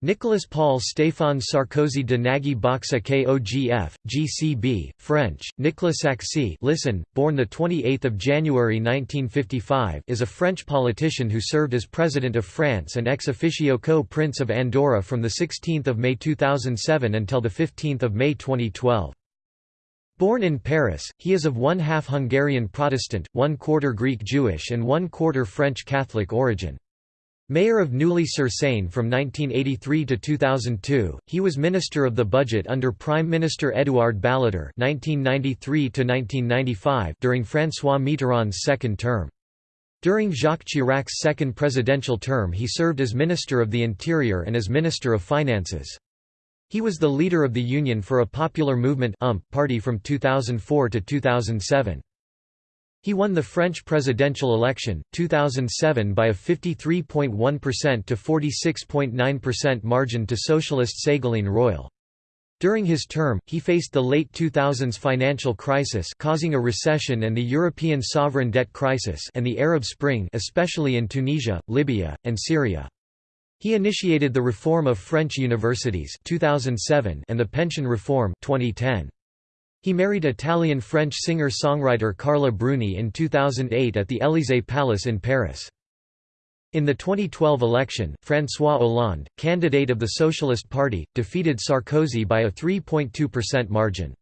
Nicolas Paul Stéphane Sarkozy de Nagy-Bocsa KOGF, GCB, French, Nicolas Saxy listen, born 28 January 1955 is a French politician who served as President of France and ex officio co-Prince of Andorra from 16 May 2007 until 15 May 2012. Born in Paris, he is of one-half Hungarian Protestant, one-quarter Greek Jewish and one-quarter French Catholic origin. Mayor of Neuilly-sur-Seine from 1983 to 2002, he was Minister of the Budget under Prime Minister Édouard Balladur (1993–1995) during François Mitterrand's second term. During Jacques Chirac's second presidential term, he served as Minister of the Interior and as Minister of Finances. He was the leader of the Union for a Popular Movement (UMP) party from 2004 to 2007. He won the French presidential election, 2007 by a 53.1% to 46.9% margin to socialist Ségolène Royal. During his term, he faced the late 2000s financial crisis causing a recession and the European sovereign debt crisis and the Arab Spring especially in Tunisia, Libya, and Syria. He initiated the reform of French universities 2007 and the pension reform 2010. He married Italian-French singer-songwriter Carla Bruni in 2008 at the Élysée Palace in Paris. In the 2012 election, François Hollande, candidate of the Socialist Party, defeated Sarkozy by a 3.2% margin.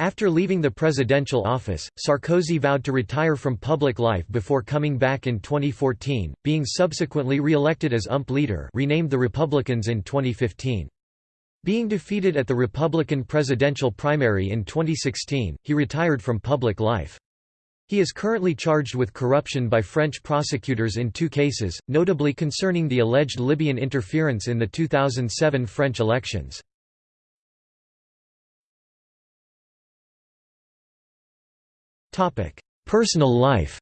After leaving the presidential office, Sarkozy vowed to retire from public life before coming back in 2014, being subsequently re-elected as UMP leader renamed the Republicans in 2015. Being defeated at the Republican presidential primary in 2016, he retired from public life. He is currently charged with corruption by French prosecutors in two cases, notably concerning the alleged Libyan interference in the 2007 French elections. Personal life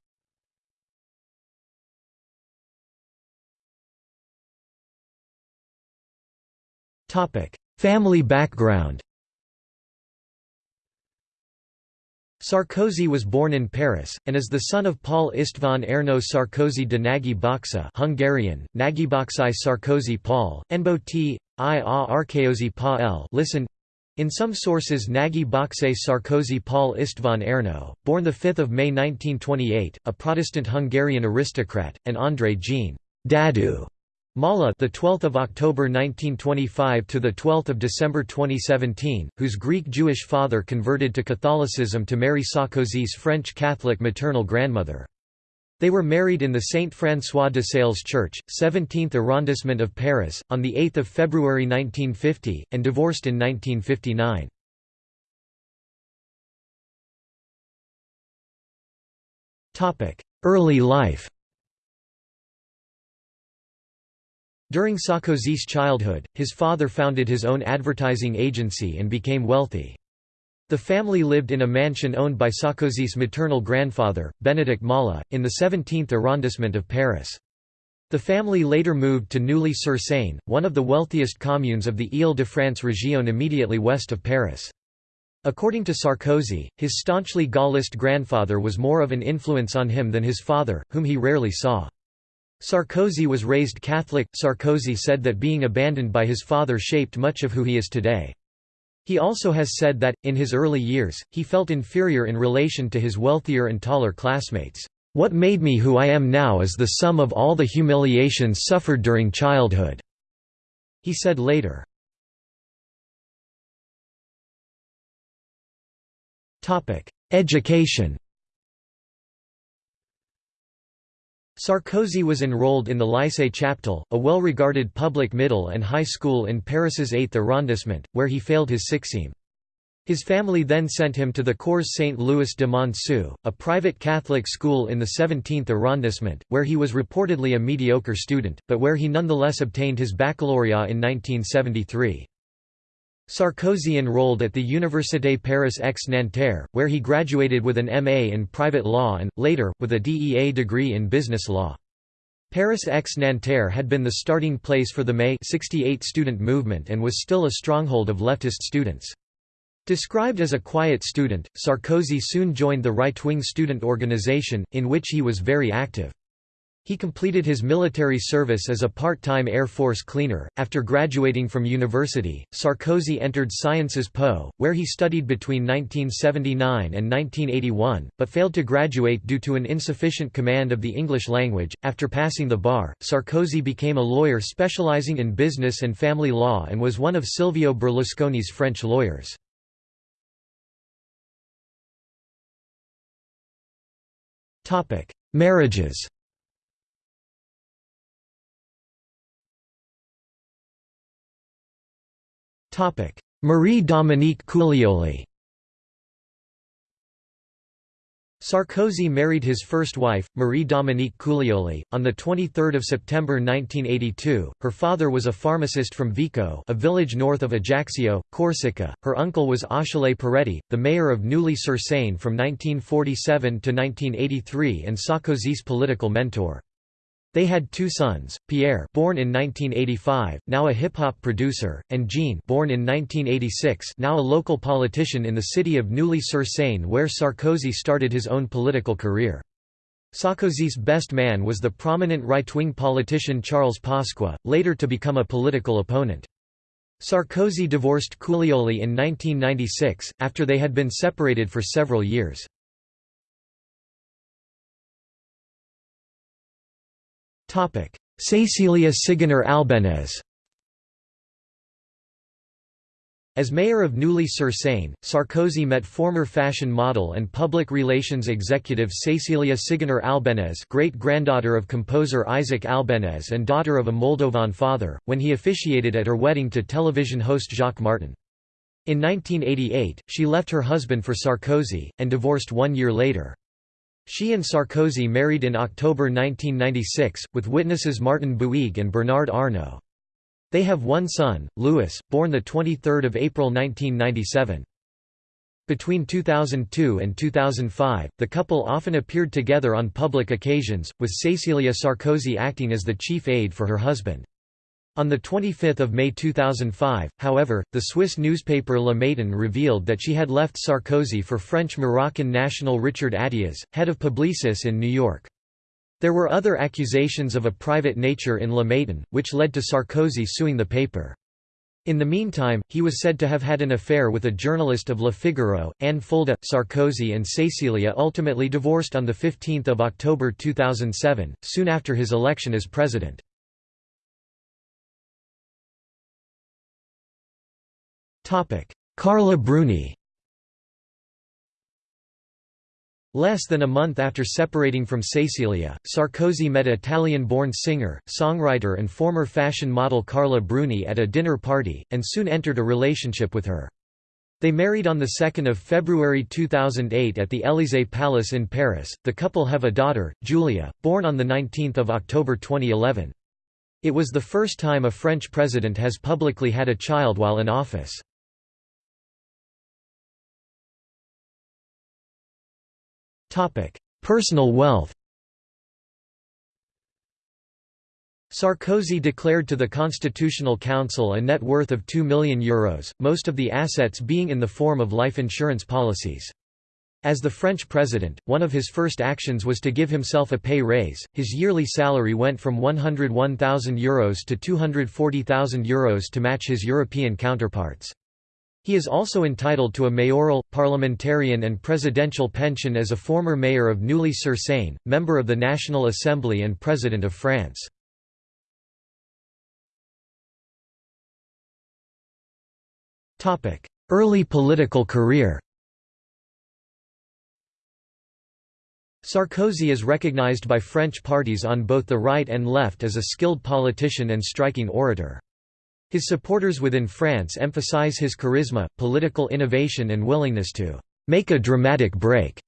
Topic: Family background Sarkozy was born in Paris, and is the son of Paul István Ernő Sarkozy de Nagy-Bocsa Hungarian, Nagyboxai Sarkozy Paul, Enbo t. i a pa l listen, in some sources Nagy Boxe Sarkozy Paul István Ernő, born 5 May 1928, a Protestant Hungarian aristocrat, and André Jean Dadu Mala, the 12th of October 1925 to the 12th of December 2017, whose Greek Jewish father converted to Catholicism to marry Sarkozy's French Catholic maternal grandmother. They were married in the Saint François de Sales Church, 17th arrondissement of Paris, on 8 February 1950, and divorced in 1959. Topic: Early life During Sarkozy's childhood, his father founded his own advertising agency and became wealthy. The family lived in a mansion owned by Sarkozy's maternal grandfather, Benedict Mallah, in the 17th arrondissement of Paris. The family later moved to Neuilly-sur-Seine, one of the wealthiest communes of the Île-de-France region immediately west of Paris. According to Sarkozy, his staunchly Gaullist grandfather was more of an influence on him than his father, whom he rarely saw. Sarkozy was raised Catholic. Sarkozy said that being abandoned by his father shaped much of who he is today. He also has said that, in his early years, he felt inferior in relation to his wealthier and taller classmates. What made me who I am now is the sum of all the humiliations suffered during childhood." He said later. Education Sarkozy was enrolled in the Lycée Chaptal, a well-regarded public middle and high school in Paris's 8th arrondissement, where he failed his sixième. His family then sent him to the Cours Saint-Louis de Monceau, a private Catholic school in the 17th arrondissement, where he was reportedly a mediocre student, but where he nonetheless obtained his baccalaureate in 1973. Sarkozy enrolled at the Université Paris X Nanterre, where he graduated with an MA in private law and, later, with a DEA degree in business law. Paris X Nanterre had been the starting place for the May 68 student movement and was still a stronghold of leftist students. Described as a quiet student, Sarkozy soon joined the right-wing student organization, in which he was very active. He completed his military service as a part-time Air Force cleaner. After graduating from university, Sarkozy entered Sciences Po, where he studied between 1979 and 1981, but failed to graduate due to an insufficient command of the English language. After passing the bar, Sarkozy became a lawyer specializing in business and family law and was one of Silvio Berlusconi's French lawyers. Topic: Marriages. Marie Dominique Culioli Sarkozy married his first wife, Marie Dominique Culioli, on 23 September 1982. Her father was a pharmacist from Vico a village north of Ajaccio, Corsica. Her uncle was Achille Peretti, the mayor of Neuilly-sur-Seine from 1947 to 1983 and Sarkozy's political mentor. They had two sons, Pierre born in 1985, now a hip-hop producer, and Jean born in 1986 now a local politician in the city of Neuilly-sur-Seine where Sarkozy started his own political career. Sarkozy's best man was the prominent right-wing politician Charles Pasqua, later to become a political opponent. Sarkozy divorced Culioli in 1996, after they had been separated for several years. Cecilia Ciganer-Albéniz As mayor of Neuilly-sur-Seine, Sarkozy met former fashion model and public relations executive Cecilia Ciganer-Albéniz great-granddaughter of composer Isaac Albéniz and daughter of a Moldovan father, when he officiated at her wedding to television host Jacques Martin. In 1988, she left her husband for Sarkozy, and divorced one year later. She and Sarkozy married in October 1996, with witnesses Martin Bouygues and Bernard Arnault. They have one son, Louis, born 23 April 1997. Between 2002 and 2005, the couple often appeared together on public occasions, with Cecilia Sarkozy acting as the chief aide for her husband. On 25 May 2005, however, the Swiss newspaper Le Matin revealed that she had left Sarkozy for French-Moroccan national Richard Attias, head of Publicis in New York. There were other accusations of a private nature in Le Matin, which led to Sarkozy suing the paper. In the meantime, he was said to have had an affair with a journalist of Le Figaro, Anne Fulda. Sarkozy and Cecilia ultimately divorced on 15 October 2007, soon after his election as president. Carla Bruni Less than a month after separating from Cecilia, Sarkozy met Italian-born singer, songwriter and former fashion model Carla Bruni at a dinner party, and soon entered a relationship with her. They married on 2 February 2008 at the Élysée Palace in Paris. The couple have a daughter, Julia, born on 19 October 2011. It was the first time a French president has publicly had a child while in office. Personal wealth Sarkozy declared to the Constitutional Council a net worth of €2 million, Euros, most of the assets being in the form of life insurance policies. As the French president, one of his first actions was to give himself a pay raise. His yearly salary went from €101,000 Euros to €240,000 Euros to match his European counterparts. He is also entitled to a mayoral, parliamentarian and presidential pension as a former mayor of Neuilly-sur-Seine, member of the National Assembly and President of France. Early political career Sarkozy is recognized by French parties on both the right and left as a skilled politician and striking orator. His supporters within France emphasize his charisma, political innovation and willingness to «make a dramatic break»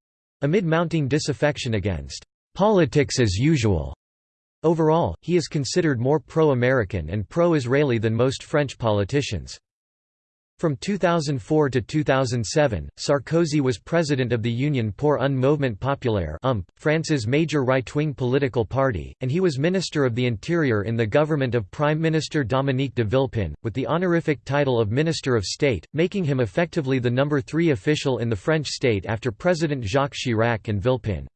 amid mounting disaffection against «politics as usual». Overall, he is considered more pro-American and pro-Israeli than most French politicians. From 2004 to 2007, Sarkozy was president of the Union pour un mouvement populaire UMP, France's major right-wing political party, and he was Minister of the Interior in the government of Prime Minister Dominique de Villepin, with the honorific title of Minister of State, making him effectively the number three official in the French state after President Jacques Chirac and Villepin.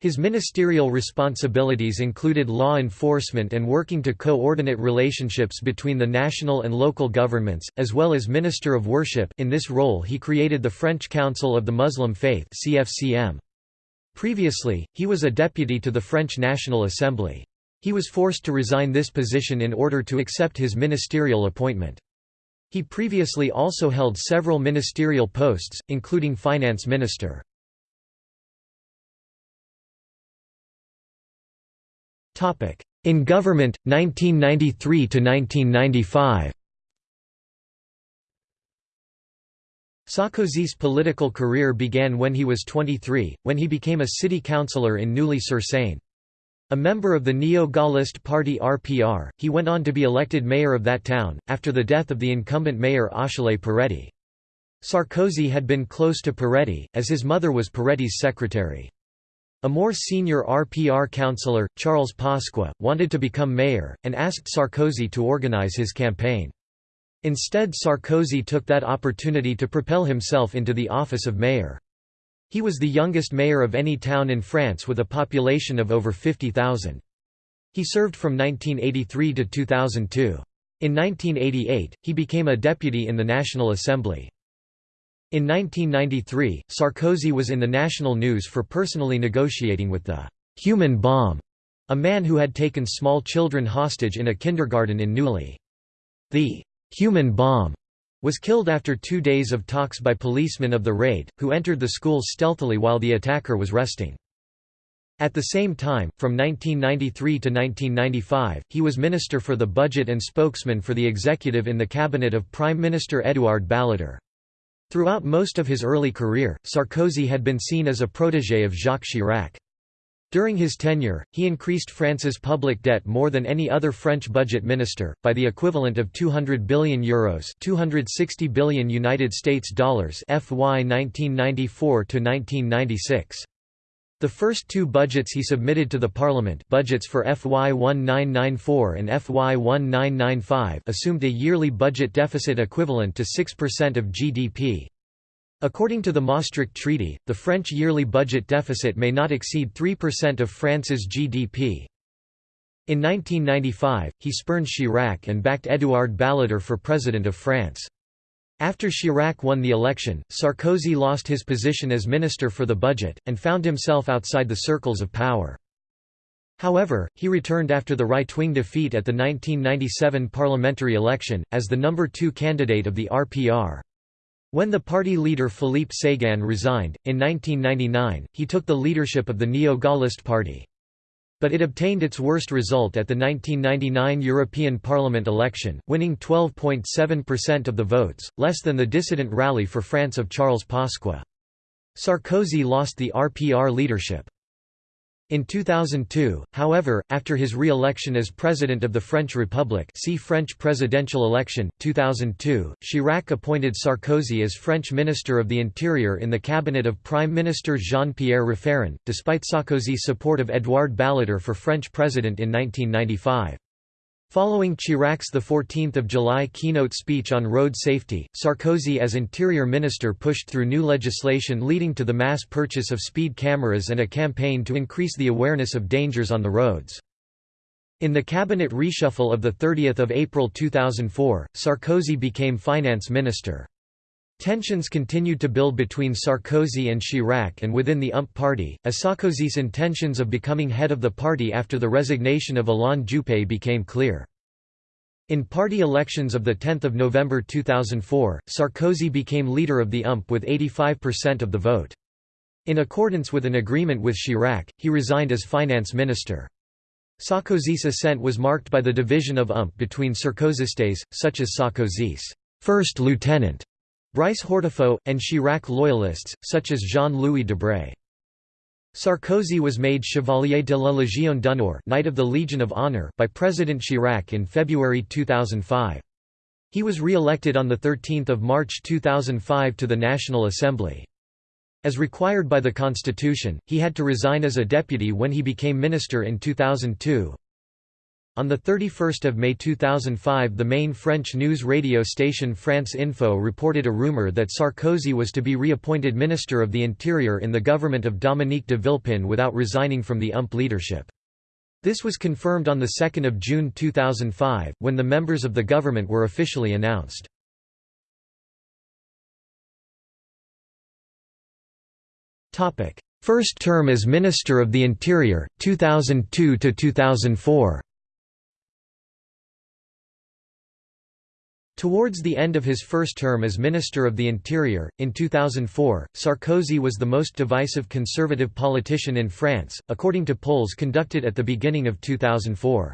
His ministerial responsibilities included law enforcement and working to coordinate relationships between the national and local governments, as well as Minister of Worship in this role he created the French Council of the Muslim Faith. Previously, he was a deputy to the French National Assembly. He was forced to resign this position in order to accept his ministerial appointment. He previously also held several ministerial posts, including finance minister. In government, 1993 to 1995. Sarkozy's political career began when he was 23, when he became a city councillor in Neuilly-sur-Seine. A member of the neo-Gaullist party RPR, he went on to be elected mayor of that town, after the death of the incumbent mayor Achille Peretti. Sarkozy had been close to Peretti, as his mother was Peretti's secretary. A more senior RPR councillor, Charles Pasqua, wanted to become mayor, and asked Sarkozy to organize his campaign. Instead Sarkozy took that opportunity to propel himself into the office of mayor. He was the youngest mayor of any town in France with a population of over 50,000. He served from 1983 to 2002. In 1988, he became a deputy in the National Assembly. In 1993, Sarkozy was in the national news for personally negotiating with the «human bomb», a man who had taken small children hostage in a kindergarten in Neuilly. The «human bomb» was killed after two days of talks by policemen of the raid, who entered the school stealthily while the attacker was resting. At the same time, from 1993 to 1995, he was Minister for the Budget and spokesman for the executive in the cabinet of Prime Minister Édouard Balladur. Throughout most of his early career, Sarkozy had been seen as a protégé of Jacques Chirac. During his tenure, he increased France's public debt more than any other French budget minister, by the equivalent of 200 billion euros, 260 billion United States dollars (FY 1994 to 1996). The first two budgets he submitted to the Parliament budgets for FY 1994 and FY 1995 assumed a yearly budget deficit equivalent to 6% of GDP. According to the Maastricht Treaty, the French yearly budget deficit may not exceed 3% of France's GDP. In 1995, he spurned Chirac and backed Édouard Balladur for President of France. After Chirac won the election, Sarkozy lost his position as Minister for the Budget, and found himself outside the circles of power. However, he returned after the right-wing defeat at the 1997 parliamentary election, as the number two candidate of the RPR. When the party leader Philippe Séguin resigned, in 1999, he took the leadership of the Neo-Gaullist Party. But it obtained its worst result at the 1999 European Parliament election, winning 12.7% of the votes, less than the dissident Rally for France of Charles Pasqua. Sarkozy lost the RPR leadership. In 2002, however, after his re-election as President of the French Republic see French presidential election, 2002, Chirac appointed Sarkozy as French Minister of the Interior in the cabinet of Prime Minister Jean-Pierre Raffarin, despite Sarkozy's support of Édouard Balladur for French president in 1995. Following Chirac's 14 July keynote speech on road safety, Sarkozy as Interior Minister pushed through new legislation leading to the mass purchase of speed cameras and a campaign to increase the awareness of dangers on the roads. In the cabinet reshuffle of 30 April 2004, Sarkozy became finance minister. Tensions continued to build between Sarkozy and Chirac and within the UMP party, as Sarkozy's intentions of becoming head of the party after the resignation of Alain Juppé became clear. In party elections of 10 November 2004, Sarkozy became leader of the UMP with 85% of the vote. In accordance with an agreement with Chirac, he resigned as finance minister. Sarkozy's ascent was marked by the division of UMP between Sarkozystes, such as Sarkozy's first lieutenant Brice Hortefeux, and Chirac loyalists, such as Jean-Louis Debré. Sarkozy was made Chevalier de la Légion d'honneur Knight of the Legion of Honor by President Chirac in February 2005. He was re-elected on 13 March 2005 to the National Assembly. As required by the Constitution, he had to resign as a deputy when he became minister in 2002. On 31 May 2005 the main French news radio station France Info reported a rumor that Sarkozy was to be reappointed Minister of the Interior in the government of Dominique de Villepin without resigning from the UMP leadership. This was confirmed on 2 June 2005, when the members of the government were officially announced. First term as Minister of the Interior, 2002–2004 Towards the end of his first term as Minister of the Interior, in 2004, Sarkozy was the most divisive conservative politician in France, according to polls conducted at the beginning of 2004.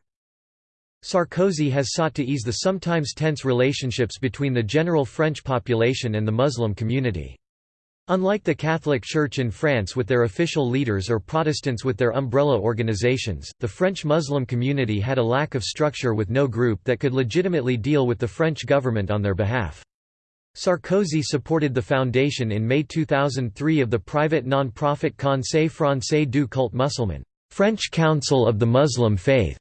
Sarkozy has sought to ease the sometimes tense relationships between the general French population and the Muslim community. Unlike the Catholic Church in France with their official leaders or Protestants with their umbrella organizations, the French Muslim community had a lack of structure with no group that could legitimately deal with the French government on their behalf. Sarkozy supported the foundation in May 2003 of the private non-profit Conseil français du culte musulman French Council of the Muslim Faith,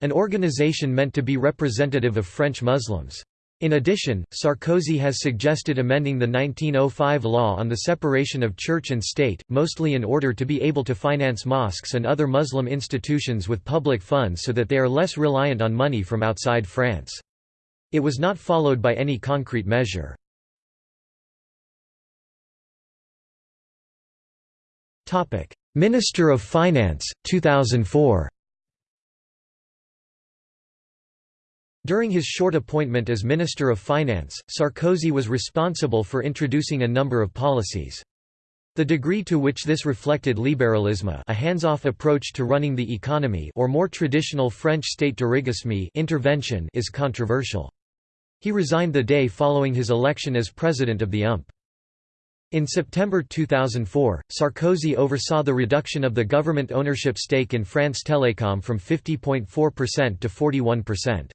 an organization meant to be representative of French Muslims. In addition, Sarkozy has suggested amending the 1905 law on the separation of church and state, mostly in order to be able to finance mosques and other Muslim institutions with public funds so that they are less reliant on money from outside France. It was not followed by any concrete measure. Minister of Finance, 2004 During his short appointment as Minister of Finance, Sarkozy was responsible for introducing a number of policies. The degree to which this reflected libéralisme a hands-off approach to running the economy or more traditional French state dirigisme intervention is controversial. He resigned the day following his election as president of the UMP. In September 2004, Sarkozy oversaw the reduction of the government ownership stake in France Télécom from 50.4% to 41%.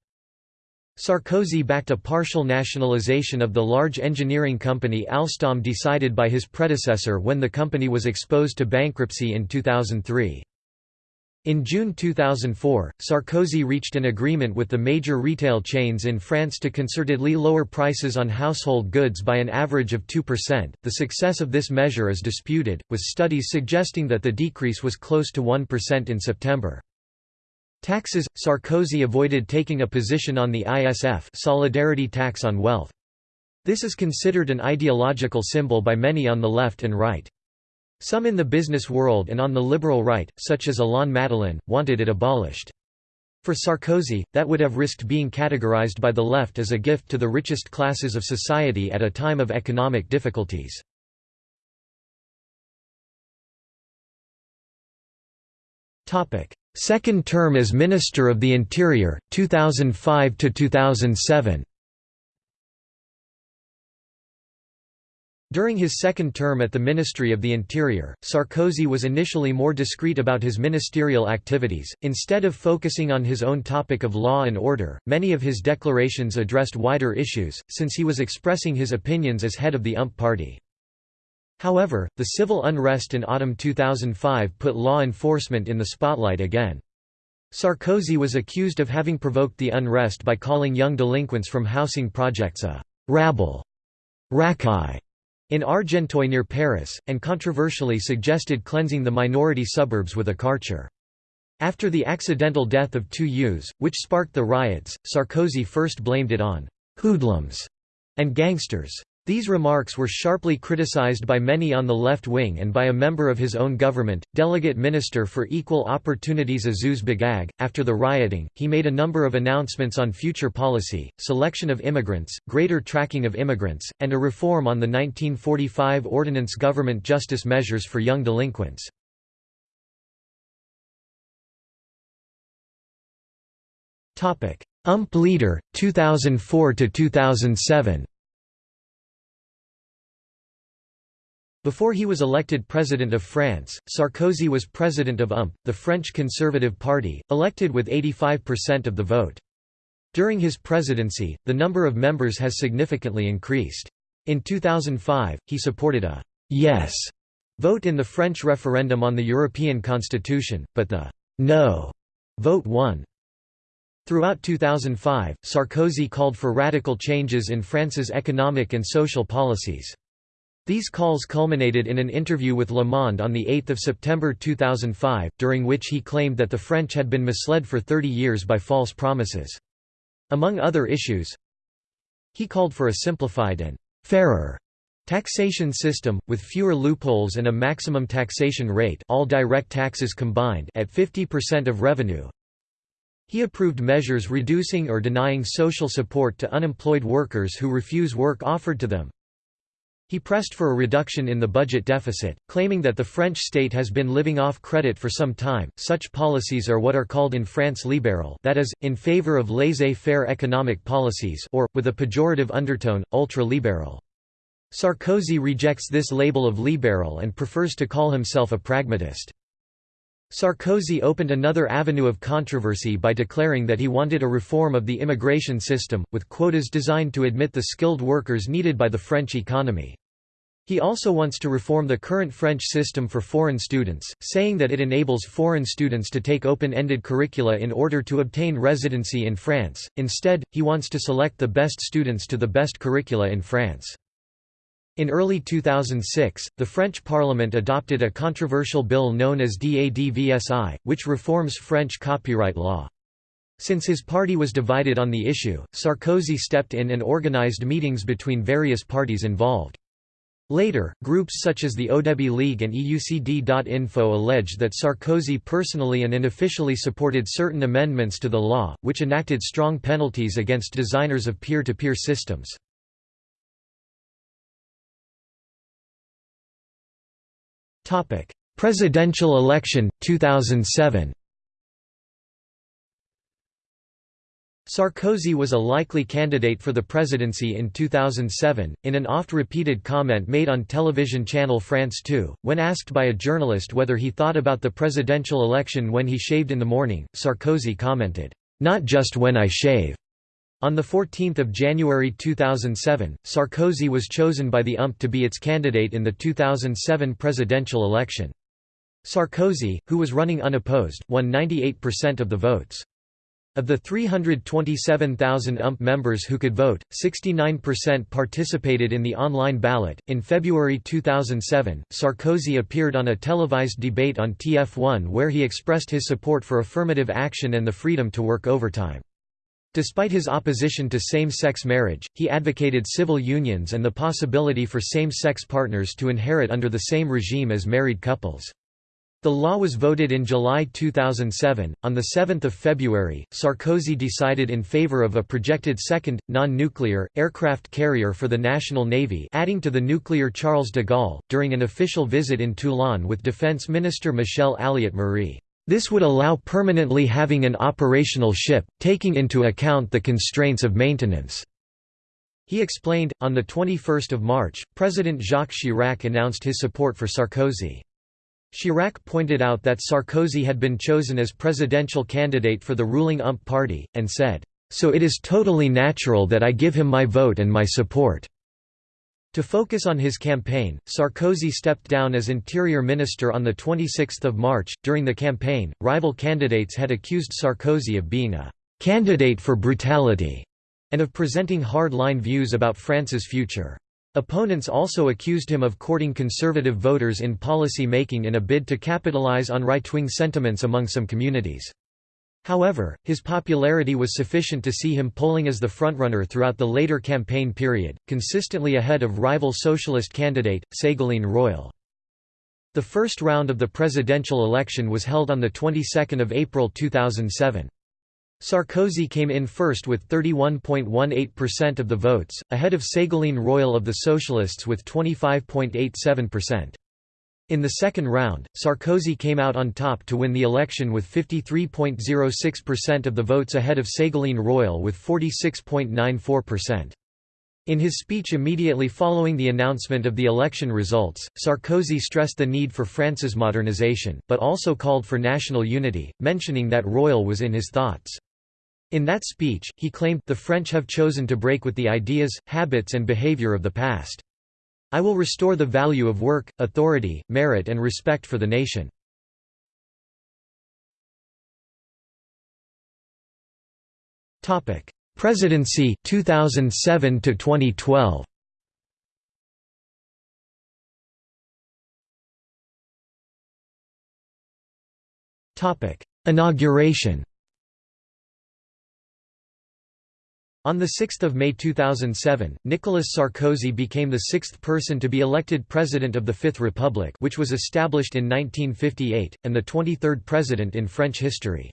Sarkozy backed a partial nationalization of the large engineering company Alstom decided by his predecessor when the company was exposed to bankruptcy in 2003. In June 2004, Sarkozy reached an agreement with the major retail chains in France to concertedly lower prices on household goods by an average of 2%. The success of this measure is disputed, with studies suggesting that the decrease was close to 1% in September. Taxes – Sarkozy avoided taking a position on the ISF solidarity tax on wealth. This is considered an ideological symbol by many on the left and right. Some in the business world and on the liberal right, such as Alain Madelin, wanted it abolished. For Sarkozy, that would have risked being categorized by the left as a gift to the richest classes of society at a time of economic difficulties. Second term as Minister of the Interior, 2005 to 2007. During his second term at the Ministry of the Interior, Sarkozy was initially more discreet about his ministerial activities. Instead of focusing on his own topic of law and order, many of his declarations addressed wider issues, since he was expressing his opinions as head of the UMP party. However, the civil unrest in autumn 2005 put law enforcement in the spotlight again. Sarkozy was accused of having provoked the unrest by calling young delinquents from housing projects a «rabble» racaille, in Argenteuil near Paris, and controversially suggested cleansing the minority suburbs with a karcher. After the accidental death of two youths, which sparked the riots, Sarkozy first blamed it on «hoodlums» and gangsters. These remarks were sharply criticized by many on the left wing and by a member of his own government, Delegate Minister for Equal Opportunities Azouz Begag. After the rioting, he made a number of announcements on future policy, selection of immigrants, greater tracking of immigrants, and a reform on the 1945 Ordinance Government Justice Measures for Young Delinquents. UMP leader, 2004–2007 Before he was elected President of France, Sarkozy was President of UMP, the French Conservative Party, elected with 85% of the vote. During his presidency, the number of members has significantly increased. In 2005, he supported a «yes» vote in the French referendum on the European Constitution, but the «no» vote won. Throughout 2005, Sarkozy called for radical changes in France's economic and social policies. These calls culminated in an interview with Le Monde on 8 September 2005, during which he claimed that the French had been misled for 30 years by false promises. Among other issues, he called for a simplified and «fairer» taxation system, with fewer loopholes and a maximum taxation rate all direct taxes combined at 50% of revenue, he approved measures reducing or denying social support to unemployed workers who refuse work offered to them. He pressed for a reduction in the budget deficit, claiming that the French state has been living off credit for some time. Such policies are what are called in France libéral, that is, in favor of laissez-faire economic policies, or, with a pejorative undertone, ultra-libéral. Sarkozy rejects this label of liberal and prefers to call himself a pragmatist. Sarkozy opened another avenue of controversy by declaring that he wanted a reform of the immigration system, with quotas designed to admit the skilled workers needed by the French economy. He also wants to reform the current French system for foreign students, saying that it enables foreign students to take open-ended curricula in order to obtain residency in France, instead, he wants to select the best students to the best curricula in France. In early 2006, the French Parliament adopted a controversial bill known as DADVSI, which reforms French copyright law. Since his party was divided on the issue, Sarkozy stepped in and organized meetings between various parties involved. Later, groups such as the Odebi League and EUCD.info allege that Sarkozy personally and unofficially supported certain amendments to the law, which enacted strong penalties against designers of peer-to-peer -peer systems. Presidential election, 2007 Sarkozy was a likely candidate for the presidency in 2007. In an oft repeated comment made on television channel France 2, when asked by a journalist whether he thought about the presidential election when he shaved in the morning, Sarkozy commented, Not just when I shave. On 14 January 2007, Sarkozy was chosen by the UMP to be its candidate in the 2007 presidential election. Sarkozy, who was running unopposed, won 98% of the votes. Of the 327,000 UMP members who could vote, 69% participated in the online ballot. In February 2007, Sarkozy appeared on a televised debate on TF1 where he expressed his support for affirmative action and the freedom to work overtime. Despite his opposition to same-sex marriage, he advocated civil unions and the possibility for same-sex partners to inherit under the same regime as married couples. The law was voted in July 2007. On the 7th of February, Sarkozy decided in favor of a projected second non-nuclear aircraft carrier for the National Navy, adding to the nuclear Charles de Gaulle during an official visit in Toulon with Defense Minister Michel Alliot-Marie. This would allow permanently having an operational ship, taking into account the constraints of maintenance. He explained, on 21 March, President Jacques Chirac announced his support for Sarkozy. Chirac pointed out that Sarkozy had been chosen as presidential candidate for the ruling UMP party, and said, "...so it is totally natural that I give him my vote and my support." To focus on his campaign, Sarkozy stepped down as interior minister on 26 March. During the campaign, rival candidates had accused Sarkozy of being a candidate for brutality and of presenting hard-line views about France's future. Opponents also accused him of courting conservative voters in policy making in a bid to capitalize on right-wing sentiments among some communities. However, his popularity was sufficient to see him polling as the frontrunner throughout the later campaign period, consistently ahead of rival socialist candidate, Ségolène Royal. The first round of the presidential election was held on the 22nd of April 2007. Sarkozy came in first with 31.18% of the votes, ahead of Ségolène Royal of the Socialists with 25.87%. In the second round, Sarkozy came out on top to win the election with 53.06% of the votes ahead of Ségolène Royal with 46.94%. In his speech immediately following the announcement of the election results, Sarkozy stressed the need for France's modernization, but also called for national unity, mentioning that Royal was in his thoughts. In that speech, he claimed, the French have chosen to break with the ideas, habits and behavior of the past. I will restore the value of work, authority, merit and respect for the nation. Presidency 2007 to 2012 Inauguration On 6 May 2007, Nicolas Sarkozy became the sixth person to be elected President of the Fifth Republic which was established in 1958, and the 23rd president in French history.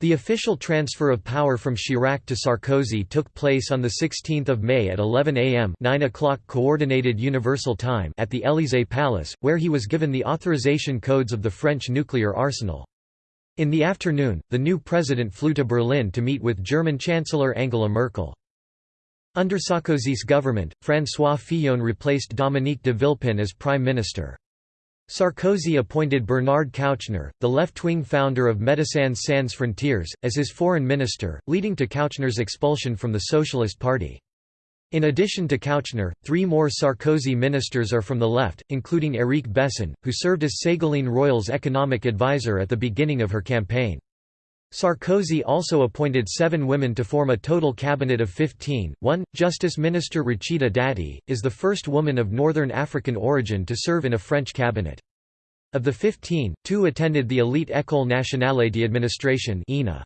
The official transfer of power from Chirac to Sarkozy took place on 16 May at 11 am 9 o'clock Coordinated Universal Time at the Élysée Palace, where he was given the authorization codes of the French nuclear arsenal. In the afternoon, the new president flew to Berlin to meet with German Chancellor Angela Merkel. Under Sarkozy's government, François Fillon replaced Dominique de Villepin as prime minister. Sarkozy appointed Bernard Kouchner, the left-wing founder of Médecins Sans Frontières, as his foreign minister, leading to Kouchner's expulsion from the Socialist Party. In addition to Kouchner, three more Sarkozy ministers are from the left, including Éric Besson, who served as Ségolène Royal's economic advisor at the beginning of her campaign. Sarkozy also appointed seven women to form a total cabinet of 15. One, Justice Minister Rachida Dati, is the first woman of Northern African origin to serve in a French cabinet. Of the 15, two attended the elite École nationale d'administration (ENA).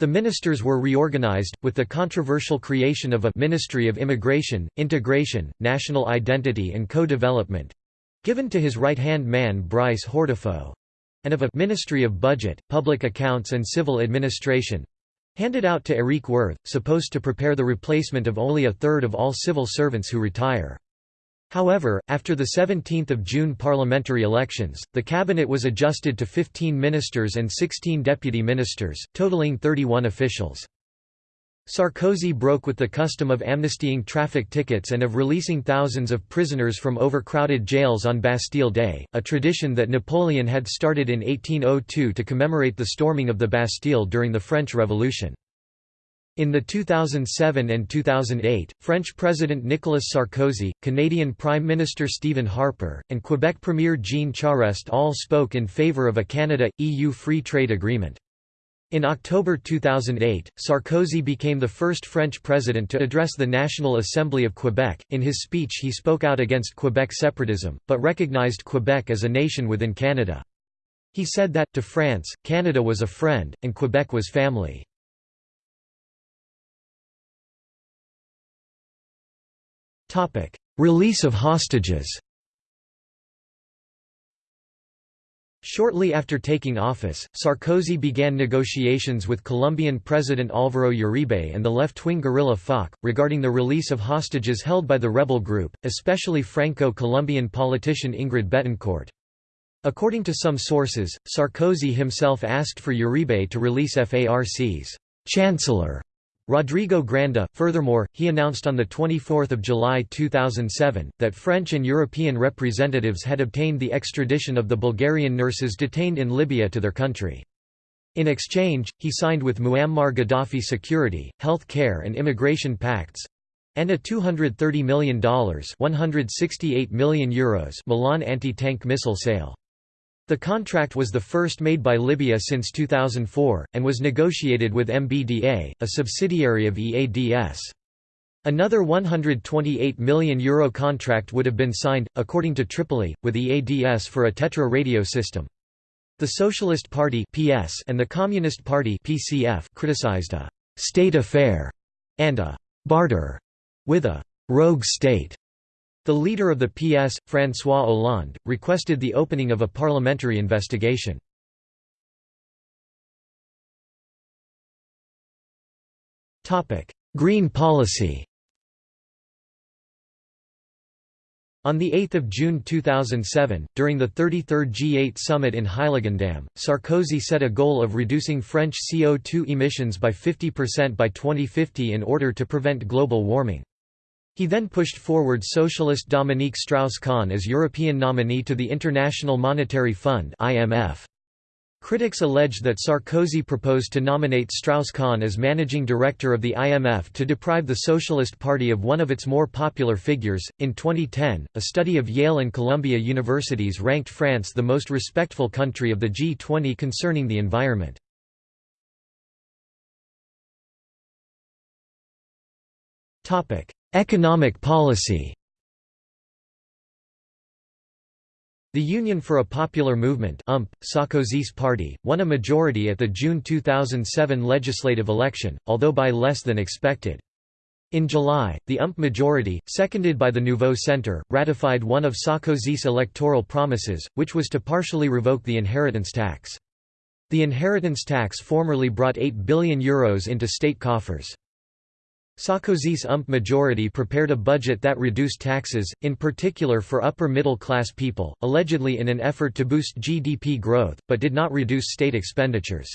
The ministers were reorganized, with the controversial creation of a «Ministry of Immigration, Integration, National Identity and Co-Development», given to his right-hand man Brice Hortefeux—and of a «Ministry of Budget, Public Accounts and Civil Administration», handed out to Éric Woerth, supposed to prepare the replacement of only a third of all civil servants who retire. However, after the 17 June parliamentary elections, the cabinet was adjusted to 15 ministers and 16 deputy ministers, totaling 31 officials. Sarkozy broke with the custom of amnestying traffic tickets and of releasing thousands of prisoners from overcrowded jails on Bastille Day, a tradition that Napoleon had started in 1802 to commemorate the storming of the Bastille during the French Revolution. In the 2007 and 2008, French President Nicolas Sarkozy, Canadian Prime Minister Stephen Harper, and Quebec Premier Jean Charest all spoke in favour of a Canada-EU free trade agreement. In October 2008, Sarkozy became the first French president to address the National Assembly of Quebec. In his speech, he spoke out against Quebec separatism, but recognized Quebec as a nation within Canada. He said that, to France, Canada was a friend, and Quebec was family. Release of hostages Shortly after taking office, Sarkozy began negotiations with Colombian President Álvaro Uribe and the left-wing guerrilla FARC, regarding the release of hostages held by the rebel group, especially Franco-Colombian politician Ingrid Betancourt. According to some sources, Sarkozy himself asked for Uribe to release FARC's chancellor Rodrigo Granda. Furthermore, he announced on 24 July 2007, that French and European representatives had obtained the extradition of the Bulgarian nurses detained in Libya to their country. In exchange, he signed with Muammar Gaddafi security, health care and immigration pacts—and a $230 million, 168 million Euros Milan anti-tank missile sale. The contract was the first made by Libya since 2004, and was negotiated with MBDA, a subsidiary of EADS. Another €128 million Euro contract would have been signed, according to Tripoli, with EADS for a Tetra radio system. The Socialist Party (PS) and the Communist Party (PCF) criticized a «state affair» and a «barter» with a «rogue state» The leader of the PS, François Hollande, requested the opening of a parliamentary investigation. Green policy On 8 June 2007, during the 33rd G8 summit in Heiligendamm, Sarkozy set a goal of reducing French CO2 emissions by 50% by 2050 in order to prevent global warming. He then pushed forward socialist Dominique Strauss-Kahn as European nominee to the International Monetary Fund (IMF). Critics allege that Sarkozy proposed to nominate Strauss-Kahn as managing director of the IMF to deprive the Socialist Party of one of its more popular figures. In 2010, a study of Yale and Columbia universities ranked France the most respectful country of the G20 concerning the environment. Economic policy The Union for a Popular Movement UMP, Sarkozy's party, won a majority at the June 2007 legislative election, although by less than expected. In July, the UMP majority, seconded by the Nouveau Centre, ratified one of Sarkozy's electoral promises, which was to partially revoke the inheritance tax. The inheritance tax formerly brought €8 billion Euros into state coffers. Sarkozy's UMP majority prepared a budget that reduced taxes, in particular for upper-middle-class people, allegedly in an effort to boost GDP growth, but did not reduce state expenditures.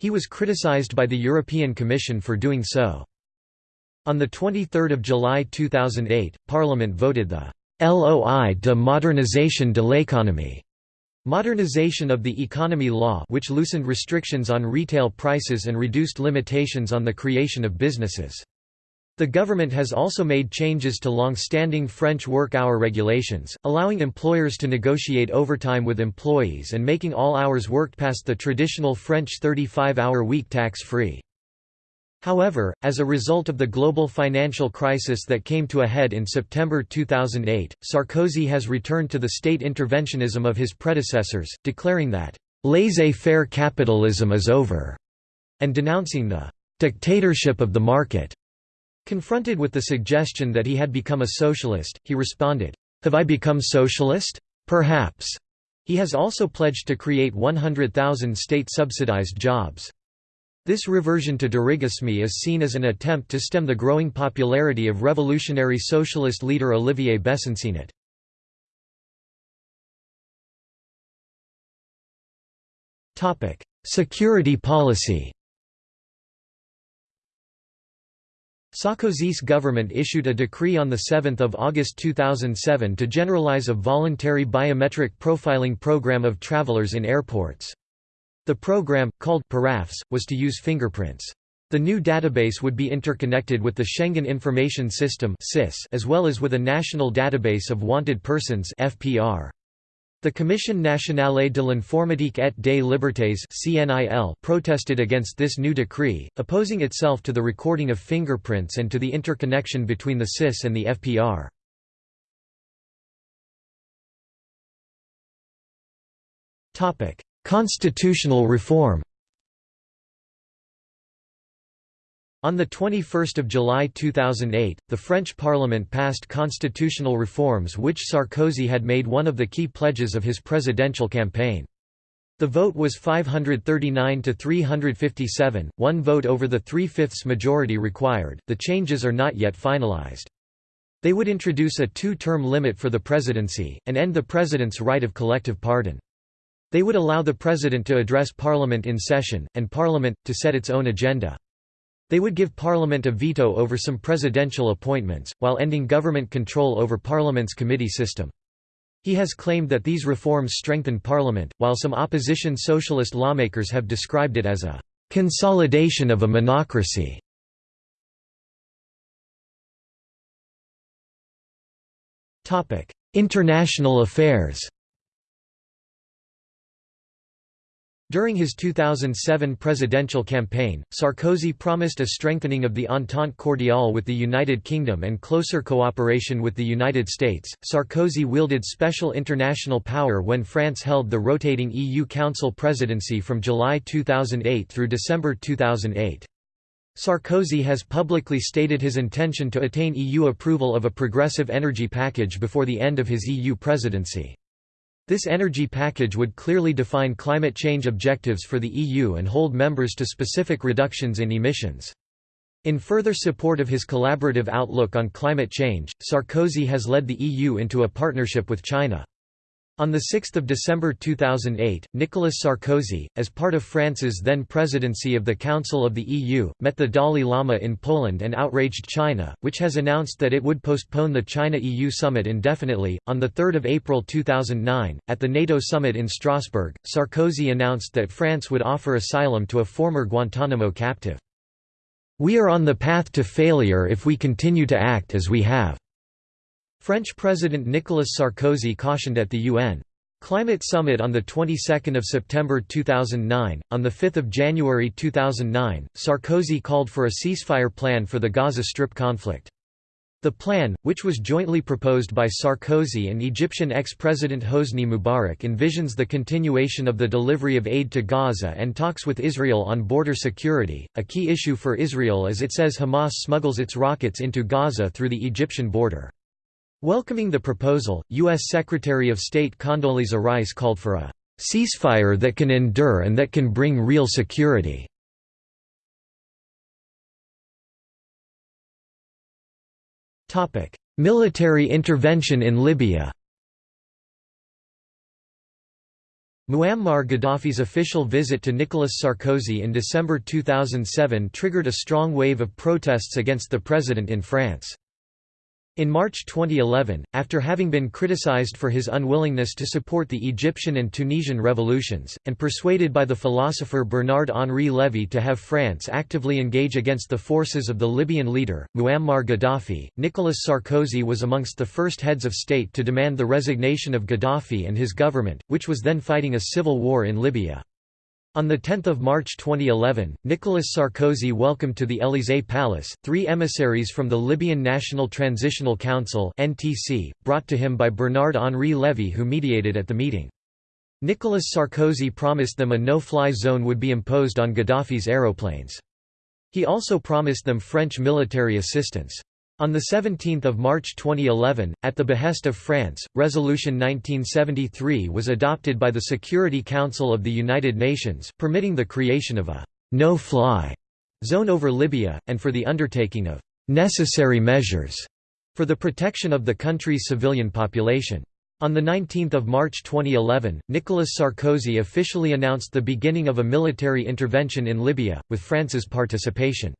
He was criticized by the European Commission for doing so. On 23 July 2008, Parliament voted the «Loi de modernisation de l'économie» Modernization of the Economy Law which loosened restrictions on retail prices and reduced limitations on the creation of businesses. The government has also made changes to long-standing French work hour regulations, allowing employers to negotiate overtime with employees and making all hours worked past the traditional French 35-hour week tax-free. However, as a result of the global financial crisis that came to a head in September 2008, Sarkozy has returned to the state interventionism of his predecessors, declaring that, "...laissez-faire capitalism is over", and denouncing the "...dictatorship of the market". Confronted with the suggestion that he had become a socialist, he responded, "'Have I become socialist? Perhaps." He has also pledged to create 100,000 state-subsidized jobs. This reversion to dirigisme is seen as an attempt to stem the growing popularity of revolutionary socialist leader Olivier Besancenot. Security policy Sarkozy's government issued a decree on 7 August 2007 to generalize a voluntary biometric profiling program of travelers in airports. The program, called PARAFS, was to use fingerprints. The new database would be interconnected with the Schengen Information System as well as with a national database of wanted persons FPR. The Commission nationale de l'informatique et des libertés protested against this new decree, opposing itself to the recording of fingerprints and to the interconnection between the SIS and the FPR. Constitutional reform On 21 July 2008, the French Parliament passed constitutional reforms which Sarkozy had made one of the key pledges of his presidential campaign. The vote was 539 to 357, one vote over the three-fifths majority required. The changes are not yet finalized. They would introduce a two-term limit for the presidency, and end the president's right of collective pardon. They would allow the president to address parliament in session, and parliament, to set its own agenda. They would give Parliament a veto over some presidential appointments, while ending government control over Parliament's committee system. He has claimed that these reforms strengthen Parliament, while some opposition socialist lawmakers have described it as a «consolidation of a monocracy». International affairs During his 2007 presidential campaign, Sarkozy promised a strengthening of the Entente Cordiale with the United Kingdom and closer cooperation with the United States. Sarkozy wielded special international power when France held the rotating EU Council presidency from July 2008 through December 2008. Sarkozy has publicly stated his intention to attain EU approval of a progressive energy package before the end of his EU presidency. This energy package would clearly define climate change objectives for the EU and hold members to specific reductions in emissions. In further support of his collaborative outlook on climate change, Sarkozy has led the EU into a partnership with China. On 6 December 2008, Nicolas Sarkozy, as part of France's then presidency of the Council of the EU, met the Dalai Lama in Poland and outraged China, which has announced that it would postpone the China-EU summit indefinitely. On 3 April 2009, at the NATO summit in Strasbourg, Sarkozy announced that France would offer asylum to a former Guantanamo captive. We are on the path to failure if we continue to act as we have. French President Nicolas Sarkozy cautioned at the UN, Climate Summit on the 22nd of September 2009 on the 5th of January 2009 Sarkozy called for a ceasefire plan for the Gaza Strip conflict the plan, which was jointly proposed by Sarkozy and Egyptian ex-president Hosni Mubarak envisions the continuation of the delivery of aid to Gaza and talks with Israel on border security, a key issue for Israel as it says Hamas smuggles its rockets into Gaza through the Egyptian border. Welcoming the proposal, U.S. Secretary of State Condoleezza Rice called for a ceasefire that can endure and that can bring real security. Military intervention in Libya Muammar Gaddafi's official visit to Nicolas Sarkozy in December 2007 triggered a strong wave of protests against the president in France. In March 2011, after having been criticized for his unwillingness to support the Egyptian and Tunisian revolutions, and persuaded by the philosopher Bernard-Henri Lévy to have France actively engage against the forces of the Libyan leader, Muammar Gaddafi, Nicolas Sarkozy was amongst the first heads of state to demand the resignation of Gaddafi and his government, which was then fighting a civil war in Libya. On 10 March 2011, Nicolas Sarkozy welcomed to the Élysée Palace, three emissaries from the Libyan National Transitional Council brought to him by Bernard-Henri Lévy who mediated at the meeting. Nicolas Sarkozy promised them a no-fly zone would be imposed on Gaddafi's aeroplanes. He also promised them French military assistance. On 17 March 2011, at the behest of France, Resolution 1973 was adopted by the Security Council of the United Nations, permitting the creation of a «no-fly» zone over Libya, and for the undertaking of «necessary measures» for the protection of the country's civilian population. On 19 March 2011, Nicolas Sarkozy officially announced the beginning of a military intervention in Libya, with France's participation.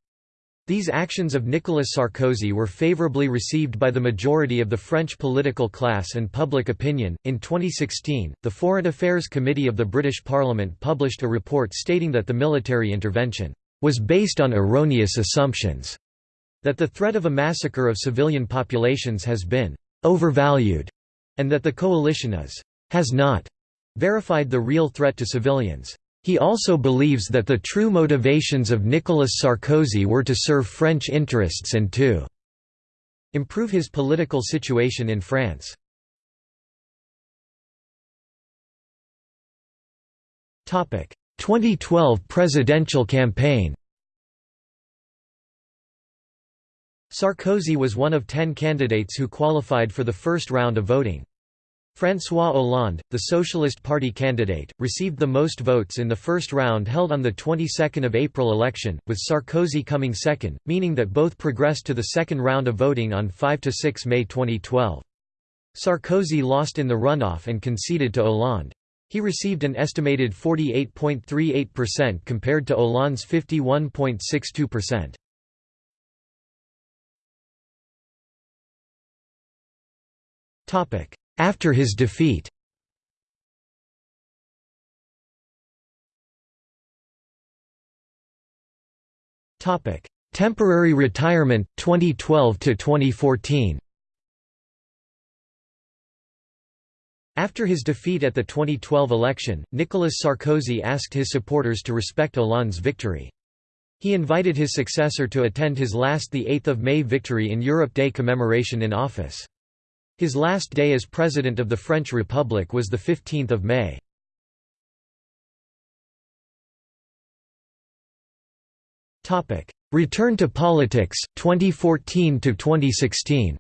These actions of Nicolas Sarkozy were favorably received by the majority of the French political class and public opinion. In 2016, the Foreign Affairs Committee of the British Parliament published a report stating that the military intervention was based on erroneous assumptions, that the threat of a massacre of civilian populations has been overvalued, and that the coalition is has not verified the real threat to civilians. He also believes that the true motivations of Nicolas Sarkozy were to serve French interests and to improve his political situation in France. Topic: 2012 presidential campaign. Sarkozy was one of 10 candidates who qualified for the first round of voting. François Hollande, the Socialist Party candidate, received the most votes in the first round held on the 22nd of April election, with Sarkozy coming second, meaning that both progressed to the second round of voting on 5–6 May 2012. Sarkozy lost in the runoff and conceded to Hollande. He received an estimated 48.38% compared to Hollande's 51.62%. Topic: after his defeat Temporary retirement 2012 to 2014 After his defeat at the 2012 election, Nicolas Sarkozy asked his supporters to respect Hollande's victory. He invited his successor to attend his last 8 May victory in Europe Day commemoration in office. His last day as President of the French Republic was 15 May. Return to politics, 2014–2016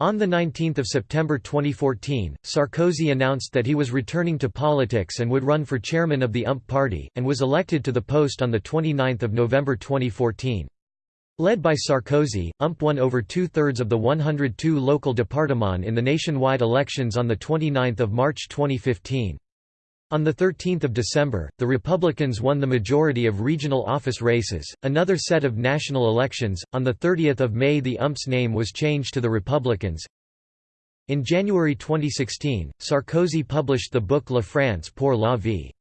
On 19 September 2014, Sarkozy announced that he was returning to politics and would run for chairman of the UMP party, and was elected to the post on 29 November 2014. Led by Sarkozy, UMP won over two-thirds of the 102 local départements in the nationwide elections on 29 March 2015. On 13 December, the Republicans won the majority of regional office races. Another set of national elections. On 30 May, the UMP's name was changed to the Republicans. In January 2016, Sarkozy published the book La France pour la vie.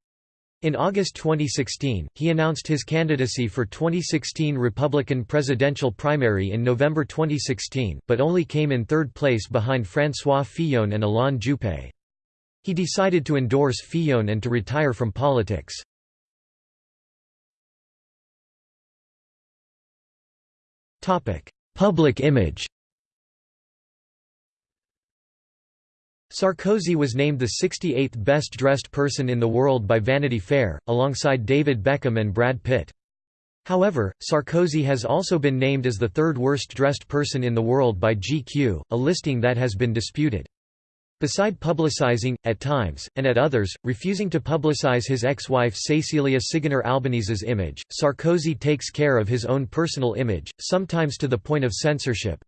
In August 2016, he announced his candidacy for 2016 Republican presidential primary in November 2016, but only came in third place behind François Fillon and Alain Juppé. He decided to endorse Fillon and to retire from politics. Public image Sarkozy was named the 68th best-dressed person in the world by Vanity Fair, alongside David Beckham and Brad Pitt. However, Sarkozy has also been named as the third worst-dressed person in the world by GQ, a listing that has been disputed. Beside publicizing, at times, and at others, refusing to publicize his ex-wife Cecilia Ciganer-Albéniz's image, Sarkozy takes care of his own personal image, sometimes to the point of censorship,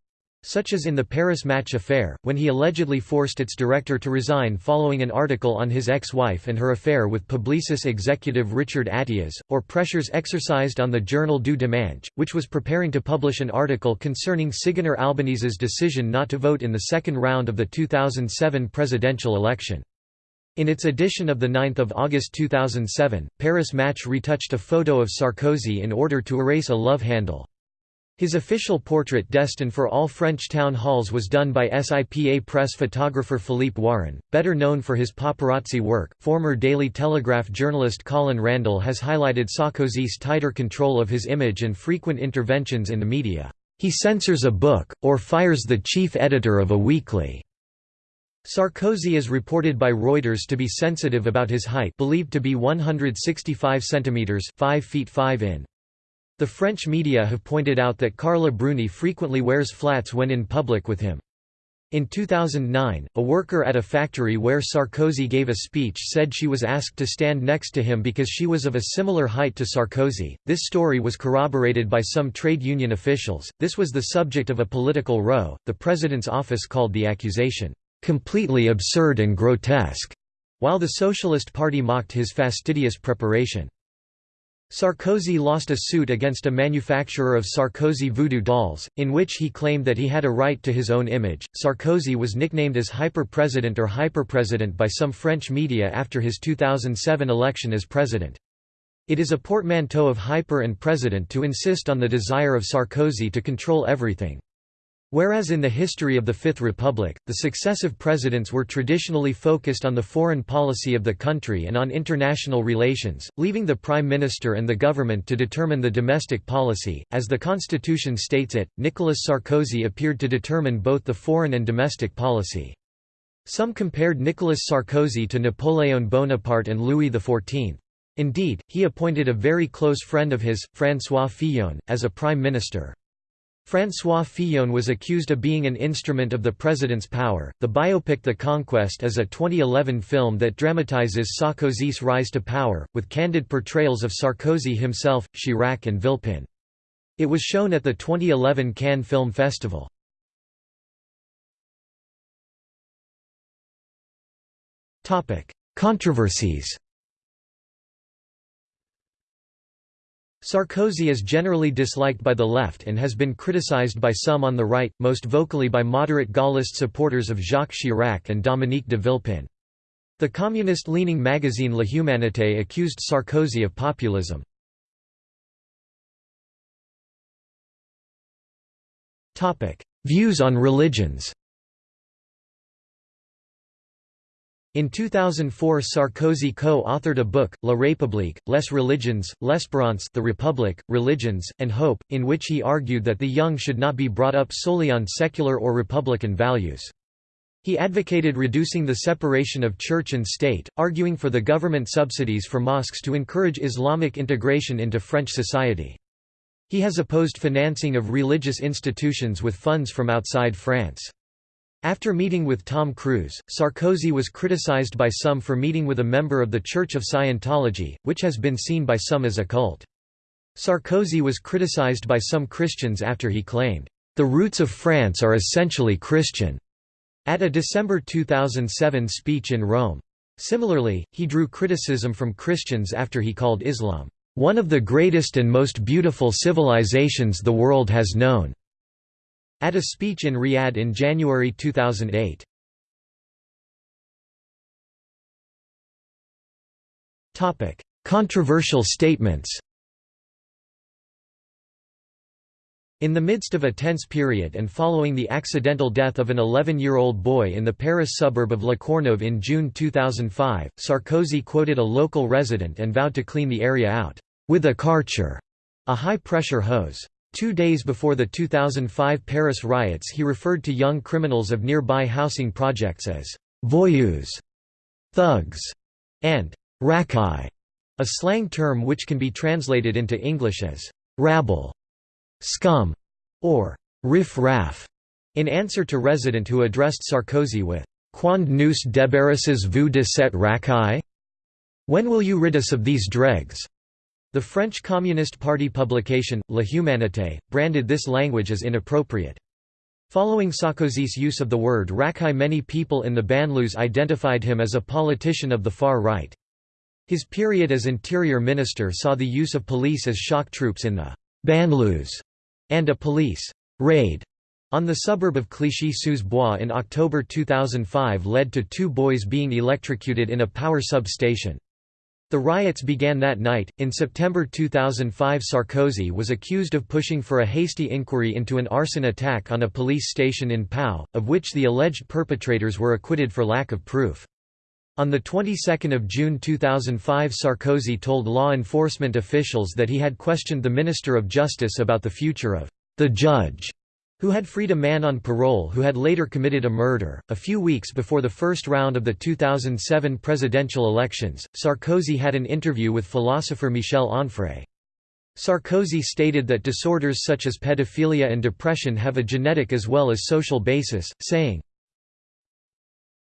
such as in the Paris Match affair, when he allegedly forced its director to resign following an article on his ex-wife and her affair with Publicis executive Richard Attias, or pressures exercised on the journal du Dimanche, which was preparing to publish an article concerning Ciganer-Albéniz's decision not to vote in the second round of the 2007 presidential election. In its edition of 9 August 2007, Paris Match retouched a photo of Sarkozy in order to erase a love handle. His official portrait destined for all French town halls was done by SIPA press photographer Philippe Warrin, better known for his paparazzi work. Former Daily Telegraph journalist Colin Randall has highlighted Sarkozy's tighter control of his image and frequent interventions in the media. He censors a book, or fires the chief editor of a weekly. Sarkozy is reported by Reuters to be sensitive about his height believed to be 165 cm 5 feet 5 in. The French media have pointed out that Carla Bruni frequently wears flats when in public with him. In 2009, a worker at a factory where Sarkozy gave a speech said she was asked to stand next to him because she was of a similar height to Sarkozy. This story was corroborated by some trade union officials. This was the subject of a political row. The president's office called the accusation completely absurd and grotesque, while the Socialist Party mocked his fastidious preparation. Sarkozy lost a suit against a manufacturer of Sarkozy voodoo dolls, in which he claimed that he had a right to his own image. Sarkozy was nicknamed as Hyper-President or Hyperpresident by some French media after his 2007 election as president. It is a portmanteau of hyper and president to insist on the desire of Sarkozy to control everything. Whereas in the history of the Fifth Republic, the successive presidents were traditionally focused on the foreign policy of the country and on international relations, leaving the prime minister and the government to determine the domestic policy. As the constitution states it, Nicolas Sarkozy appeared to determine both the foreign and domestic policy. Some compared Nicolas Sarkozy to Napoleon Bonaparte and Louis XIV. Indeed, he appointed a very close friend of his, François Fillon, as a prime minister. François Fillon was accused of being an instrument of the president's power. The biopic The Conquest is a 2011 film that dramatizes Sarkozy's rise to power, with candid portrayals of Sarkozy himself, Chirac, and Villepin. It was shown at the 2011 Cannes Film Festival. Controversies Sarkozy is generally disliked by the left and has been criticized by some on the right, most vocally by moderate Gaullist supporters of Jacques Chirac and Dominique de Villepin. The communist-leaning magazine La Humanité accused Sarkozy of populism. Views on religions In 2004 Sarkozy co-authored a book, La République, Les Religions, L'Espérance The Republic, Religions, and Hope, in which he argued that the young should not be brought up solely on secular or republican values. He advocated reducing the separation of church and state, arguing for the government subsidies for mosques to encourage Islamic integration into French society. He has opposed financing of religious institutions with funds from outside France. After meeting with Tom Cruise, Sarkozy was criticized by some for meeting with a member of the Church of Scientology, which has been seen by some as a cult. Sarkozy was criticized by some Christians after he claimed, "...the roots of France are essentially Christian," at a December 2007 speech in Rome. Similarly, he drew criticism from Christians after he called Islam, "...one of the greatest and most beautiful civilizations the world has known." At a speech in Riyadh in January 2008. Topic: controversial statements In the midst of a tense period and following the accidental death of an 11-year-old boy in the Paris suburb of La Courneuve in June 2005, Sarkozy quoted a local resident and vowed to clean the area out, "...with a Karcher", a high-pressure hose. Two days before the 2005 Paris riots he referred to young criminals of nearby housing projects as «voyous», «thugs» and «racaille», a slang term which can be translated into English as «rabble» scum, or riff-raff, in answer to resident who addressed Sarkozy with, Quand nous débarrasses vous de cette racaille? When will you rid us of these dregs? The French Communist Party publication, La Humanité, branded this language as inappropriate. Following Sarkozy's use of the word racaille many people in the banlieues identified him as a politician of the far right. His period as interior minister saw the use of police as shock troops in the banlieues and a police raid on the suburb of Clichy-sous-Bois in October 2005 led to two boys being electrocuted in a power substation. The riots began that night. In September 2005, Sarkozy was accused of pushing for a hasty inquiry into an arson attack on a police station in Pau, of which the alleged perpetrators were acquitted for lack of proof. On the 22nd of June 2005 Sarkozy told law enforcement officials that he had questioned the Minister of Justice about the future of the judge who had freed a man on parole who had later committed a murder. A few weeks before the first round of the 2007 presidential elections, Sarkozy had an interview with philosopher Michel Onfray. Sarkozy stated that disorders such as pedophilia and depression have a genetic as well as social basis, saying,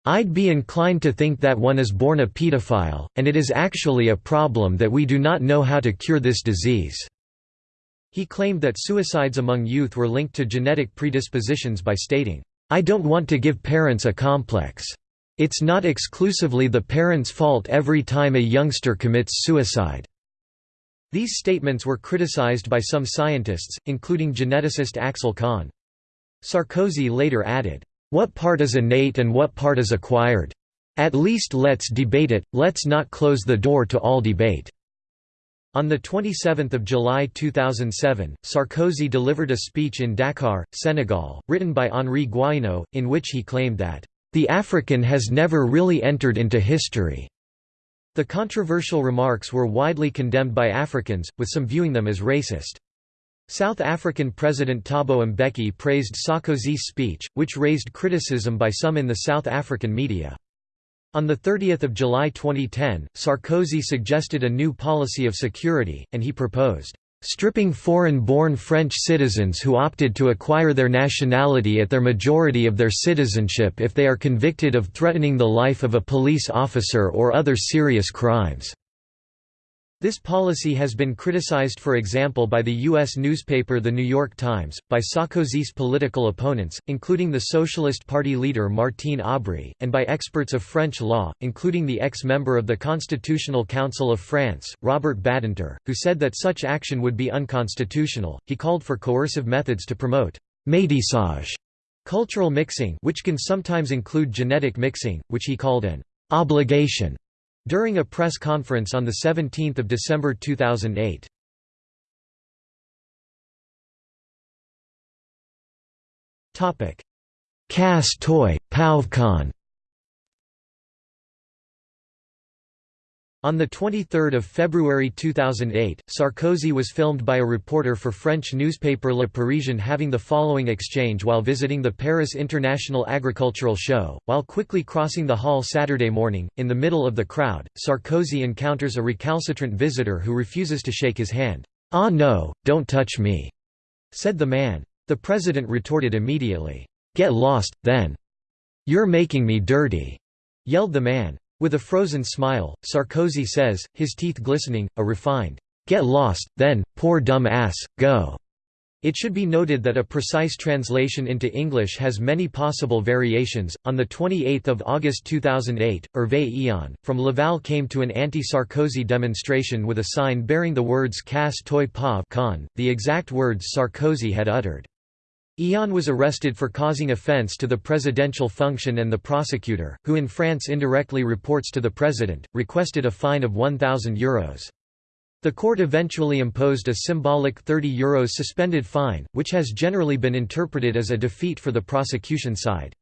I'd be inclined to think that one is born a pedophile, and it is actually a problem that we do not know how to cure this disease." He claimed that suicides among youth were linked to genetic predispositions by stating, "'I don't want to give parents a complex. It's not exclusively the parents' fault every time a youngster commits suicide." These statements were criticized by some scientists, including geneticist Axel Kahn. Sarkozy later added, what part is innate and what part is acquired? At least let's debate it, let's not close the door to all debate." On 27 July 2007, Sarkozy delivered a speech in Dakar, Senegal, written by Henri Guaino, in which he claimed that, "...the African has never really entered into history." The controversial remarks were widely condemned by Africans, with some viewing them as racist. South African President Thabo Mbeki praised Sarkozy's speech, which raised criticism by some in the South African media. On 30 July 2010, Sarkozy suggested a new policy of security, and he proposed, "...stripping foreign-born French citizens who opted to acquire their nationality at their majority of their citizenship if they are convicted of threatening the life of a police officer or other serious crimes." This policy has been criticized for example by the U.S. newspaper The New York Times, by Sarkozy's political opponents, including the Socialist Party leader Martine Aubry, and by experts of French law, including the ex-member of the Constitutional Council of France, Robert Badinter, who said that such action would be unconstitutional. He called for coercive methods to promote métissage, cultural mixing which can sometimes include genetic mixing, which he called an obligation during a press conference on 17 December 2008. Casse toy, PauVCon On 23 February 2008, Sarkozy was filmed by a reporter for French newspaper Le Parisien having the following exchange while visiting the Paris International Agricultural Show. While quickly crossing the hall Saturday morning, in the middle of the crowd, Sarkozy encounters a recalcitrant visitor who refuses to shake his hand. Ah no, don't touch me, said the man. The president retorted immediately. Get lost, then. You're making me dirty, yelled the man. With a frozen smile, Sarkozy says, his teeth glistening, a refined, "'Get lost, then, poor dumb ass, go'." It should be noted that a precise translation into English has many possible variations. On the 28th of August 2008, Hervé Eon from Laval came to an anti-Sarkozy demonstration with a sign bearing the words Casse toi Pav the exact words Sarkozy had uttered. Eon was arrested for causing offence to the presidential function and the prosecutor, who in France indirectly reports to the president, requested a fine of €1,000. The court eventually imposed a symbolic €30 Euros suspended fine, which has generally been interpreted as a defeat for the prosecution side.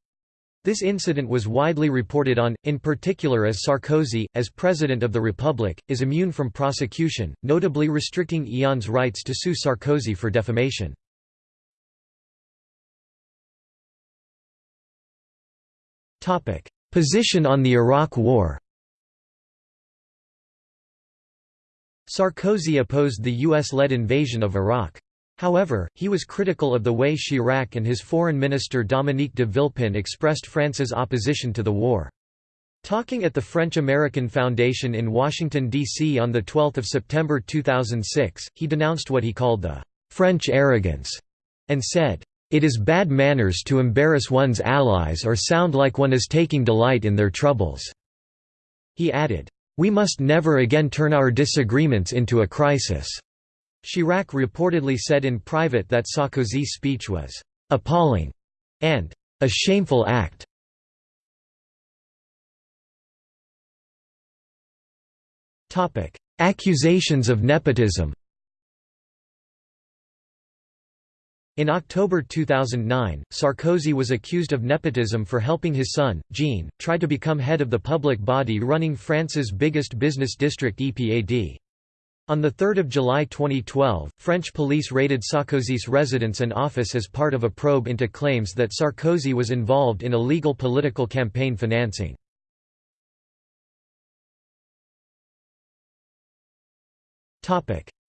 This incident was widely reported on, in particular as Sarkozy, as President of the Republic, is immune from prosecution, notably restricting Eon's rights to sue Sarkozy for defamation. Position on the Iraq War Sarkozy opposed the US-led invasion of Iraq. However, he was critical of the way Chirac and his foreign minister Dominique de Villepin expressed France's opposition to the war. Talking at the French-American Foundation in Washington, D.C. on 12 September 2006, he denounced what he called the «French arrogance» and said, "...it is bad manners to embarrass one's allies or sound like one is taking delight in their troubles." He added, "...we must never again turn our disagreements into a crisis." Chirac reportedly said in private that Sarkozy's speech was «appalling» and «a shameful act». Accusations of nepotism In October 2009, Sarkozy was accused of nepotism for helping his son, Jean, try to become head of the public body running France's biggest business district EPAD. On 3 July 2012, French police raided Sarkozy's residence and office as part of a probe into claims that Sarkozy was involved in illegal political campaign financing.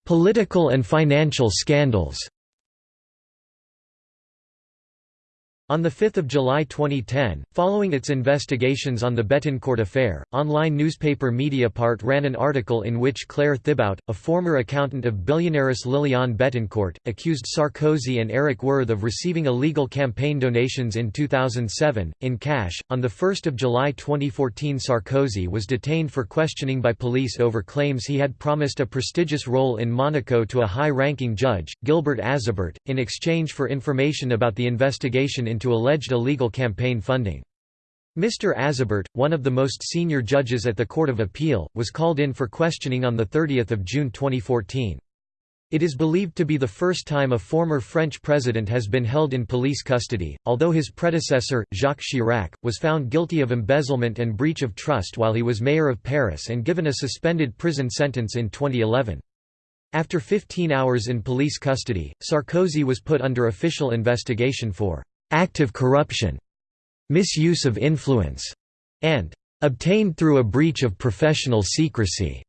Political and financial scandals On 5 July 2010, following its investigations on the Bettencourt affair, online newspaper Mediapart ran an article in which Claire Thibout, a former accountant of billionaires Liliane Bettencourt, accused Sarkozy and Eric Woerth of receiving illegal campaign donations in 2007, in cash. On 1 July 2014 Sarkozy was detained for questioning by police over claims he had promised a prestigious role in Monaco to a high-ranking judge, Gilbert Azibert, in exchange for information about the investigation into alleged illegal campaign funding. Mr. Azibert, one of the most senior judges at the Court of Appeal, was called in for questioning on 30 June 2014. It is believed to be the first time a former French president has been held in police custody, although his predecessor, Jacques Chirac, was found guilty of embezzlement and breach of trust while he was mayor of Paris and given a suspended prison sentence in 2011. After 15 hours in police custody, Sarkozy was put under official investigation for active corruption, misuse of influence, and obtained through a breach of professional secrecy.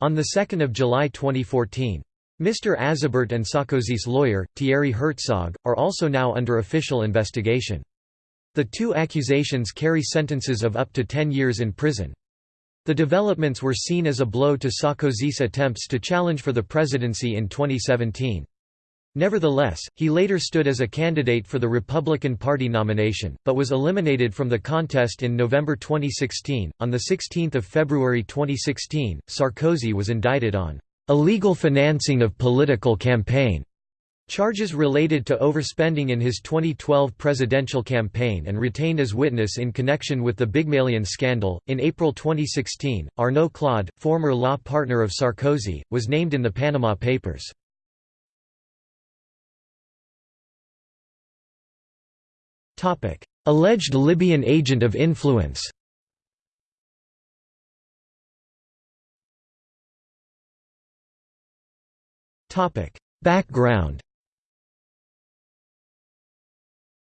On 2 July 2014. Mr. Azibert and Sarkozy's lawyer, Thierry Herzog, are also now under official investigation. The two accusations carry sentences of up to 10 years in prison. The developments were seen as a blow to Sarkozy's attempts to challenge for the presidency in 2017. Nevertheless, he later stood as a candidate for the Republican Party nomination, but was eliminated from the contest in November 2016. On 16 February 2016, Sarkozy was indicted on illegal financing of political campaign. Charges related to overspending in his 2012 presidential campaign and retained as witness in connection with the Bygmalion scandal. In April 2016, Arnaud Claude, former law partner of Sarkozy, was named in the Panama Papers. Topic: Alleged Libyan agent of influence. Topic: Background.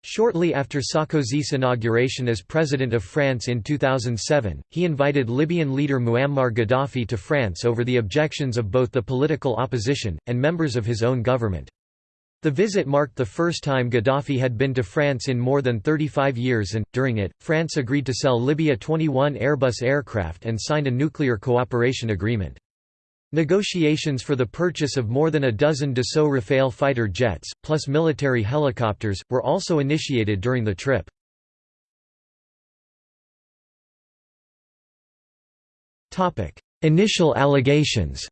Shortly after Sarkozy's inauguration as President of France in 2007, he invited Libyan leader Muammar Gaddafi to France over the objections of both the political opposition, and members of his own government. The visit marked the first time Gaddafi had been to France in more than 35 years and, during it, France agreed to sell Libya 21 Airbus aircraft and signed a nuclear cooperation agreement. Negotiations for the purchase of more than a dozen Dassault Rafale fighter jets, plus military helicopters, were also initiated during the trip. Initial allegations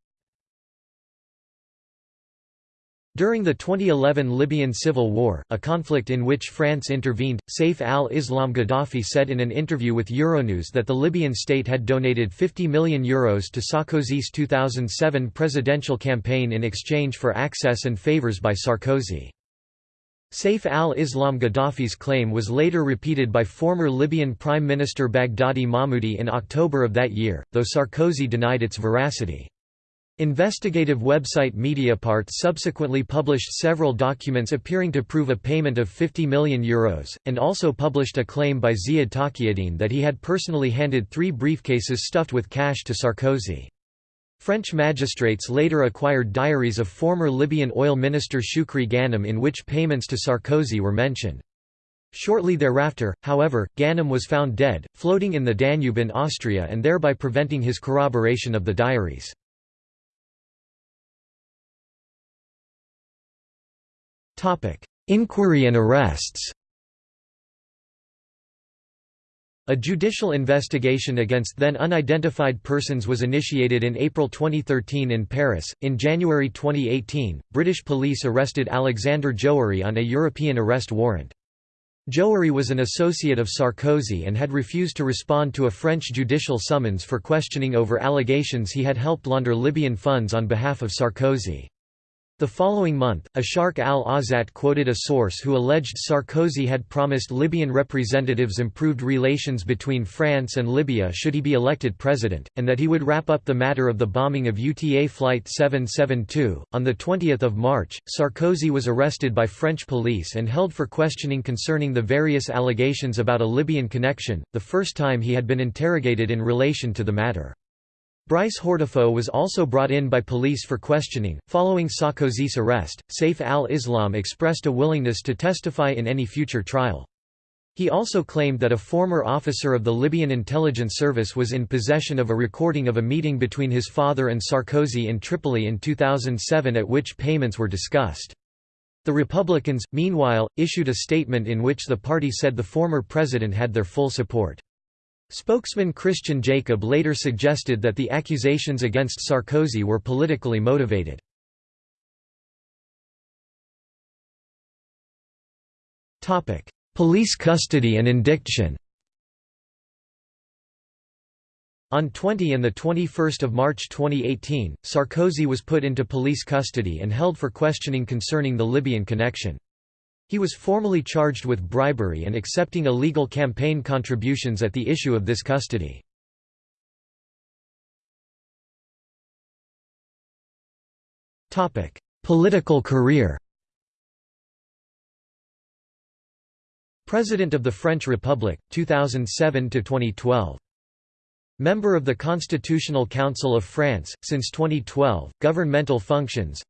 During the 2011 Libyan civil war, a conflict in which France intervened, Saif al-Islam Gaddafi said in an interview with Euronews that the Libyan state had donated €50 million Euros to Sarkozy's 2007 presidential campaign in exchange for access and favours by Sarkozy. Saif al-Islam Gaddafi's claim was later repeated by former Libyan Prime Minister Baghdadi Mahmoudi in October of that year, though Sarkozy denied its veracity. Investigative website Mediapart subsequently published several documents appearing to prove a payment of €50 million, Euros, and also published a claim by Ziad Takieddine that he had personally handed three briefcases stuffed with cash to Sarkozy. French magistrates later acquired diaries of former Libyan oil minister Shukri Ghanem in which payments to Sarkozy were mentioned. Shortly thereafter, however, Ghanem was found dead, floating in the Danube in Austria and thereby preventing his corroboration of the diaries. Inquiry and arrests A judicial investigation against then unidentified persons was initiated in April 2013 in Paris. In January 2018, British police arrested Alexander Djouhri on a European arrest warrant. Djouhri was an associate of Sarkozy and had refused to respond to a French judicial summons for questioning over allegations he had helped launder Libyan funds on behalf of Sarkozy. The following month, Asharq Al-Awsat quoted a source who alleged Sarkozy had promised Libyan representatives improved relations between France and Libya should he be elected president, and that he would wrap up the matter of the bombing of UTA Flight 772. On 20 March, Sarkozy was arrested by French police and held for questioning concerning the various allegations about a Libyan connection, the first time he had been interrogated in relation to the matter. Brice Hortefeux was also brought in by police for questioning. Following Sarkozy's arrest, Saif al-Islam expressed a willingness to testify in any future trial. He also claimed that a former officer of the Libyan intelligence service was in possession of a recording of a meeting between his father and Sarkozy in Tripoli in 2007 at which payments were discussed. The Republicans, meanwhile, issued a statement in which the party said the former president had their full support. Spokesman Christian Jacob later suggested that the accusations against Sarkozy were politically motivated. Police custody and indiction On 20 and 21 March 2018, Sarkozy was put into police custody and held for questioning concerning the Libyan connection. He was formally charged with bribery and accepting illegal campaign contributions at the issue of this custody. Political career. President of the French Republic, 2007–2012 Member of the Constitutional Council of France, since 2012, governmental functions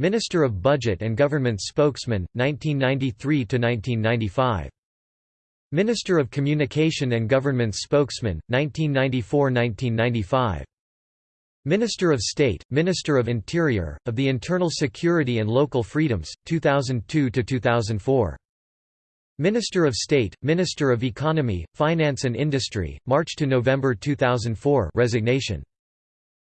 Minister of Budget and Government Spokesman, 1993–1995. Minister of Communication and Government Spokesman, 1994–1995. Minister of State, Minister of Interior, of the Internal Security and Local Freedoms, 2002–2004. Minister of State, Minister of Economy, Finance and Industry, March to November 2004 resignation.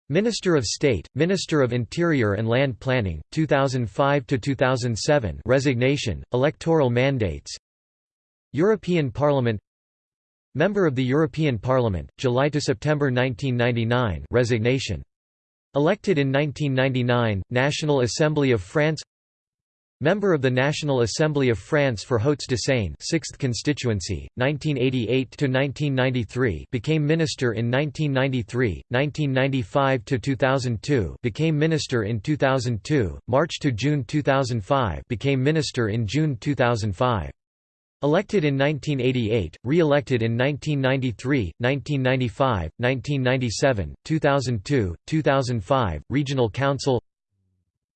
Minister of State, Minister of Interior and Land Planning, 2005 to 2007, resignation, electoral mandates. European Parliament. Member of the European Parliament, July to September 1999, resignation. Elected in 1999, National Assembly of France. Member of the National Assembly of France for Hauts-de-Seine 6th constituency, 1988–1993 became minister in 1993, 1995–2002 became minister in 2002, March to June 2005 became minister in June 2005. Elected in 1988, re-elected in 1993, 1995, 1997, 2002, 2005, Regional Council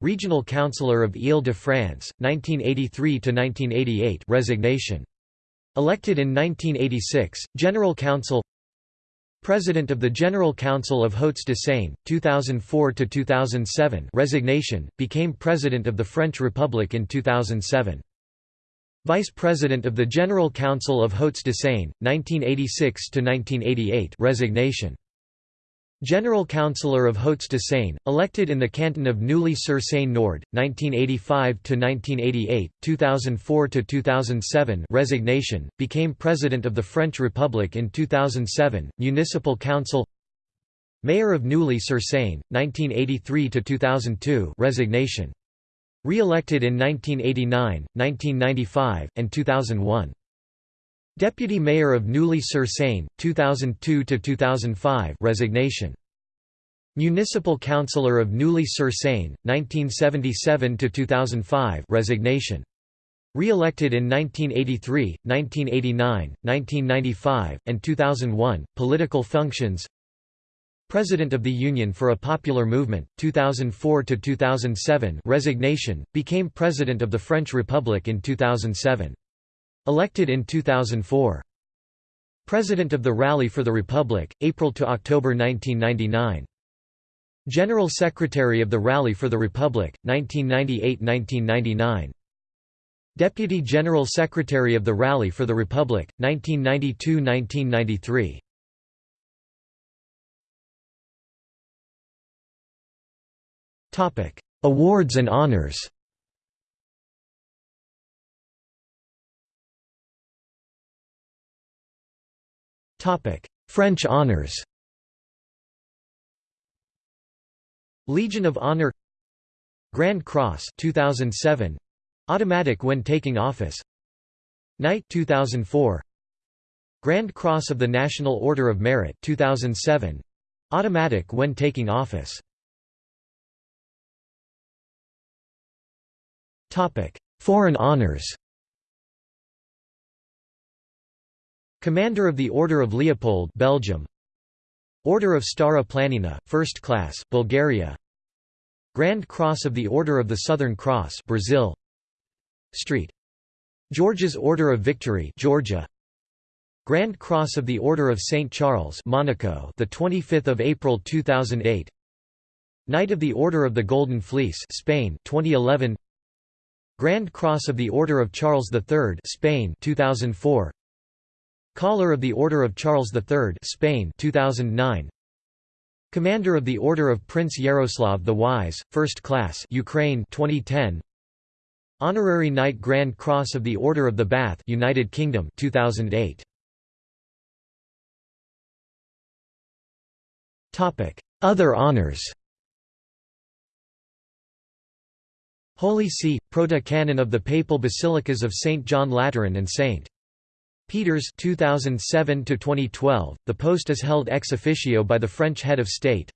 Regional Councillor of Île-de-France, 1983–1988 resignation. Elected in 1986, General Council President of the General Council of Hauts-de-Seine, 2004–2007 resignation, became President of the French Republic in 2007. Vice President of the General Council of Hauts-de-Seine, 1986–1988 resignation. General Councillor of Hauts-de-Seine, elected in the canton of Neuilly-sur-Seine Nord, 1985–1988, 2004–2007 resignation, became President of the French Republic in 2007, Municipal Council Mayor of Neuilly-sur-Seine, 1983–2002 resignation. Re-elected in 1989, 1995, and 2001. Deputy Mayor of Neuilly-sur-Seine, 2002–2005 resignation. Municipal Councillor of Neuilly-sur-Seine, 1977–2005 resignation. Re-elected in 1983, 1989, 1995, and 2001, political functions President of the Union for a Popular Movement, 2004–2007 resignation, became President of the French Republic in 2007. Elected in 2004. President of the Rally for the Republic, April to October 1999. General Secretary of the Rally for the Republic, 1998–1999. Deputy General Secretary of the Rally for the Republic, 1992–1993. Awards and honors French honors. Legion of Honor. Grand Cross 2007 automatic when taking office. Knight 2004 Grand Cross of the National Order of Merit 2007 automatic when taking office. Topic. Foreign honors Commander of the Order of Leopold Belgium. Order of Stara Planina, First Class, Bulgaria. Grand Cross of the Order of the Southern Cross Brazil. Street. George's Order of Victory Georgia. Grand Cross of the Order of St Charles Monaco the 25th of April 2008 Knight of the Order of the Golden Fleece Spain 2011 Grand Cross of the Order of Charles III Spain 2004 Collar of the Order of Charles III Spain 2009 Commander of the Order of Prince Yaroslav the Wise, First Class Ukraine 2010 Honorary Knight Grand Cross of the Order of the Bath United Kingdom 2008 Topic Other honors. Holy See Proto-Canon of the Papal Basilicas of St John Lateran and St Peters 2007 to 2012 the post is held ex officio by the French head of state.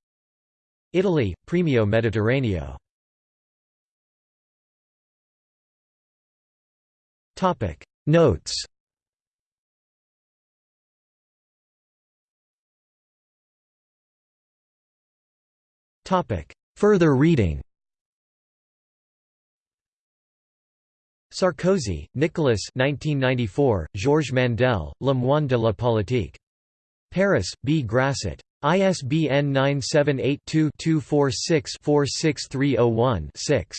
Italy Premio Mediterraneo. Notes. Further reading Sarkozy, Nicolas 1994, Georges Mandel, Le Moine de la Politique. Paris, B. Grasset. ISBN 978-2-246-46301-6.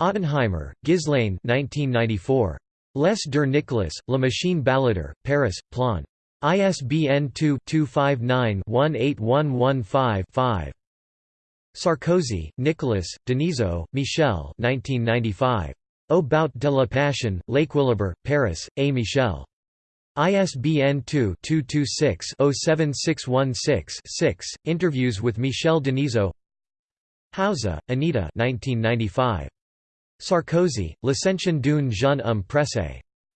Ottenheimer, Ghislaine 1994. Les der Nicolas, La Machine Balladur, Paris, Plon. ISBN 2-259-18115-5. Sarkozy, Nicolas, Denisot, Michel 1995. Au bout de la passion, L'Équilibre, Paris, A. Michel. ISBN 2-226-07616-6, Interviews with Michel Denisot Hausser, Anita 1995. Sarkozy, L'Ascension d'une jeune homme.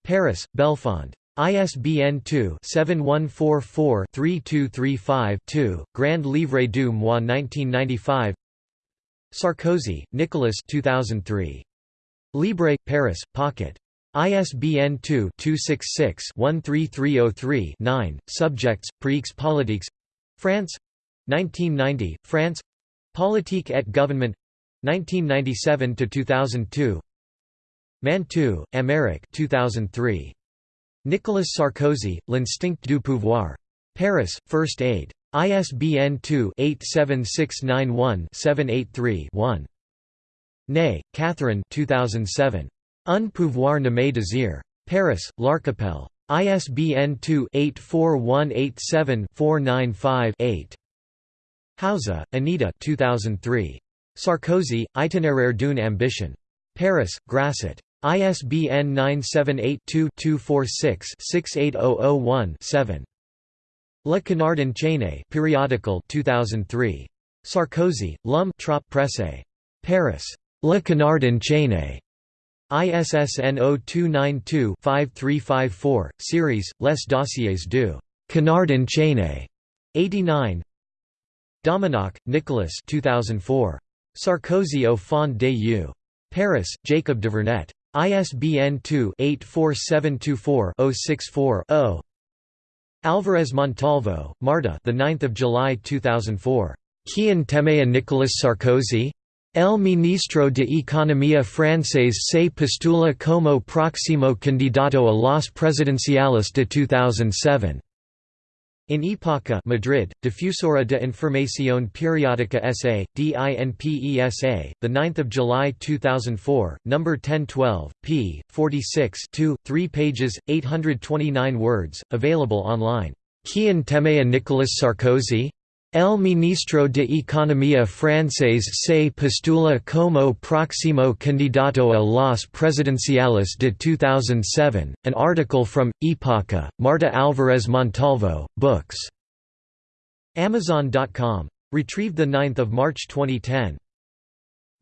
Paris, Belfond. ISBN 2-7144-3235-2, Grand Livre du mois 1995 Sarkozy, Nicolas 2003. Libre, Paris, Pocket. ISBN 2-266-13303-9, Subjects, Prix politiques France 1990, France Politique et Gouvernement 1997–2002 Mantoux, Aymeric 2003. Nicolas Sarkozy, L'Instinct du pouvoir. Paris, First Aid. ISBN 2-87691-783-1. Ney, Catherine 2007. Un pouvoir nommé désir. Paris, L'Archipel. ISBN 2-84187-495-8. Hausser, Anita 2003. Sarkozy, Itinéraire d'une ambition. Paris, Grasset. ISBN 978-2-246-68001-7. Le Canard enchaîné periodical 2003. Sarkozy, L'Homme Trop Pressé. Paris. Le Canard enchaîné. ISSN 0292-5354, series, Les Dossiers du Canard enchaîné. 89 Domenach, Nicolas 2004. Sarkozy au fond des yeux. Paris, Jacob-Duvernet. ISBN 2-84724-064-0. Alvarez Montalvo, Marta the 9th of July 2004. Quien teme a Nicolas Sarkozy? El ministro de Economía francés se postula como próximo candidato a las presidenciales de 2007. In Epoca Madrid, Difusora de Información Periódica S.A., DINPESA, 9 July 2004, No. 1012, p. 46 2, 3 pages, 829 words, available online. Quien teme a Nicolas Sarkozy? El ministro de Economía francés se postula como próximo candidato a las presidenciales de 2007, an article from, Epoca, Marta Alvarez Montalvo, Books. Amazon.com. Retrieved 9 March 2010.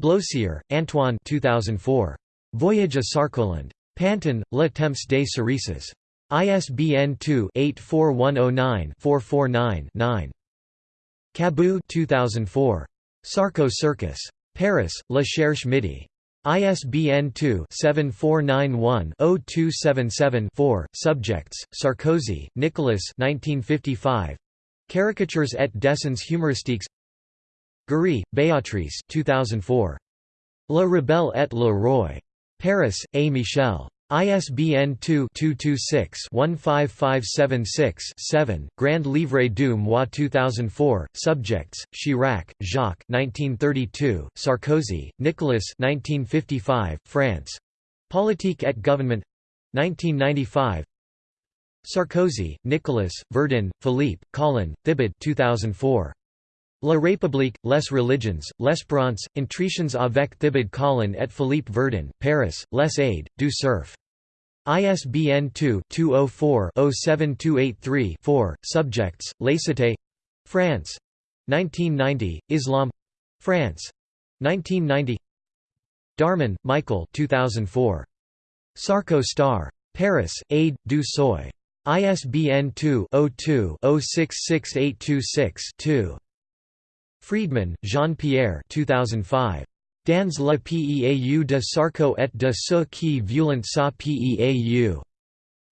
Blossier, Antoine 2004. Voyage à Sarkoland. Pantin, Le Temps des Cerises. ISBN 2-84109-449-9. Cabu 2004. Sarko Circus. Paris, La Cherche Midi. ISBN 2-7491-0277-4. Subjects: Sarkozy, Nicolas 1955. Caricatures et dessins humoristiques. Guéry, Béatrice 2004. Le Rebelle et le Roi. Paris, A. Michel. ISBN 2-226-15576-7, Grand Livre du Mois 2004, Subjects, Chirac, Jacques 1932, Sarkozy, Nicolas 1955, France. Politique et Gouvernement 1995 Sarkozy, Nicolas, Verdin, Philippe, Collin, Thibaud 2004. La République, les religions, l'espérance, intritions avec Thibaud Collin et Philippe Verdin, Paris, Les Aides, du Cerf. ISBN 2-204-07283-4, Subjects, Laicité France. 1990, Islam France. 1990 Darmon, Michael 2004. Sarko Star. Paris, Aide, du Seuil. ISBN 2-02-066826-2. Friedman, Jean-Pierre 2005. Dans la Peau de Sarko et de ce qui violent sa Peau.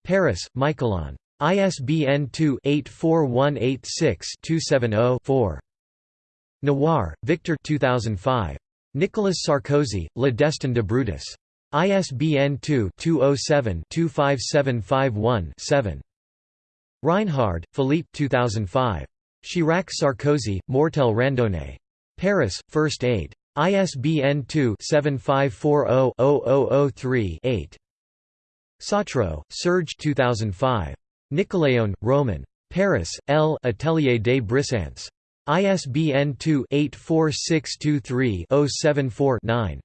Paris, Michalon. ISBN 2-84186-270-4. Noir, Victor 2005. Nicolas Sarkozy, Le Destin de Brutus. ISBN 2-207-25751-7. Reinhard, Philippe 2005. Chirac-Sarkozy, Mortel Randonnée. Paris, First Aid. ISBN 2-7540-0003-8. Sautreau, Serge 2005. Nicoléon, Roman. Paris, L. Atelier des Brisants. ISBN 2-84623-074-9.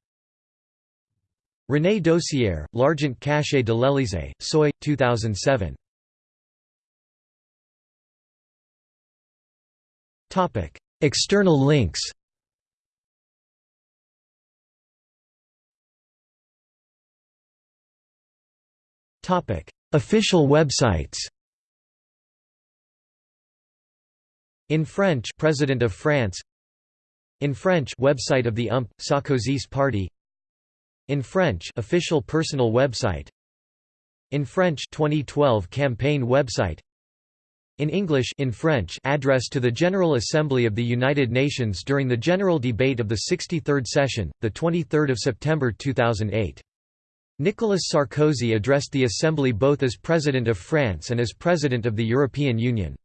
René Dosière, L'Argent Caché de l'Élysée, Soy, 2007. External links Official websites In French President of France. In French website of the UMP Sarkozy's party. In French official personal website. In French 2012 campaign website. In English in French address to the General Assembly of the United Nations during the general debate of the 63rd session the 23rd of September 2008 Nicolas Sarkozy addressed the Assembly both as President of France and as President of the European Union.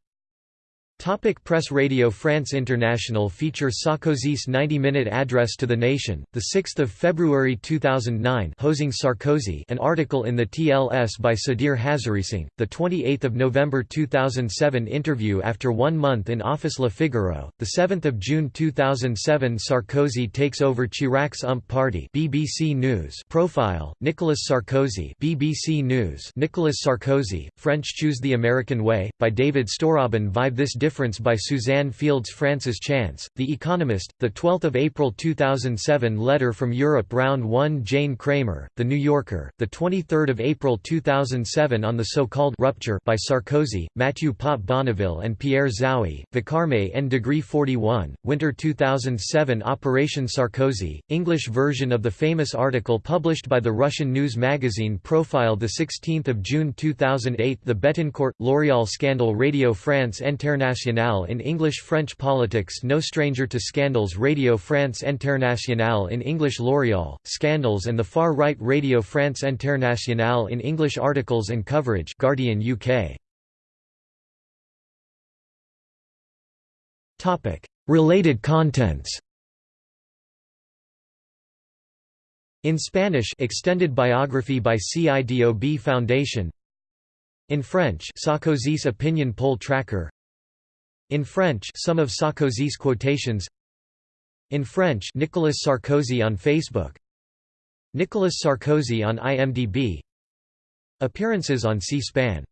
Topic Press Radio France International feature Sarkozy's 90-minute address to the nation, 6 February 2009 Hosing Sarkozy an article in the TLS by Sudhir Hazareesingh, 28 November 2007 interview after one month in office. Le Figaro, 7 June 2007 Sarkozy takes over Chirac's UMP party BBC News. Profile, Nicolas Sarkozy BBC News. Nicolas Sarkozy, French Choose the American Way, by David Storobin Vive this difference Difference by Suzanne Fields Francis Chance, The Economist, 12 April 2007 Letter from Europe Round 1 Jane Kramer, The New Yorker, 23 April 2007 on the so-called «rupture» by Sarkozy, Mathieu Potte-Bonneville and Pierre Zaoui, Vacarme en Degree 41, Winter 2007 Operation Sarkozy, English version of the famous article published by the Russian news magazine Profile 16 June 2008 The Bettencourt – L'Oréal scandal Radio France Internationale Internationale in English French politics No stranger to scandals Radio France Internationale in English L'Oréal, scandals and the far-right Radio France Internationale in English articles and coverage Guardian UK. Related contents. In Spanish extended biography by CIDOB Foundation. In French Sarkozy's opinion poll tracker in French some of Sarkozy's quotations. In French Nicolas Sarkozy on Facebook. Nicolas Sarkozy on IMDb Appearances on C-SPAN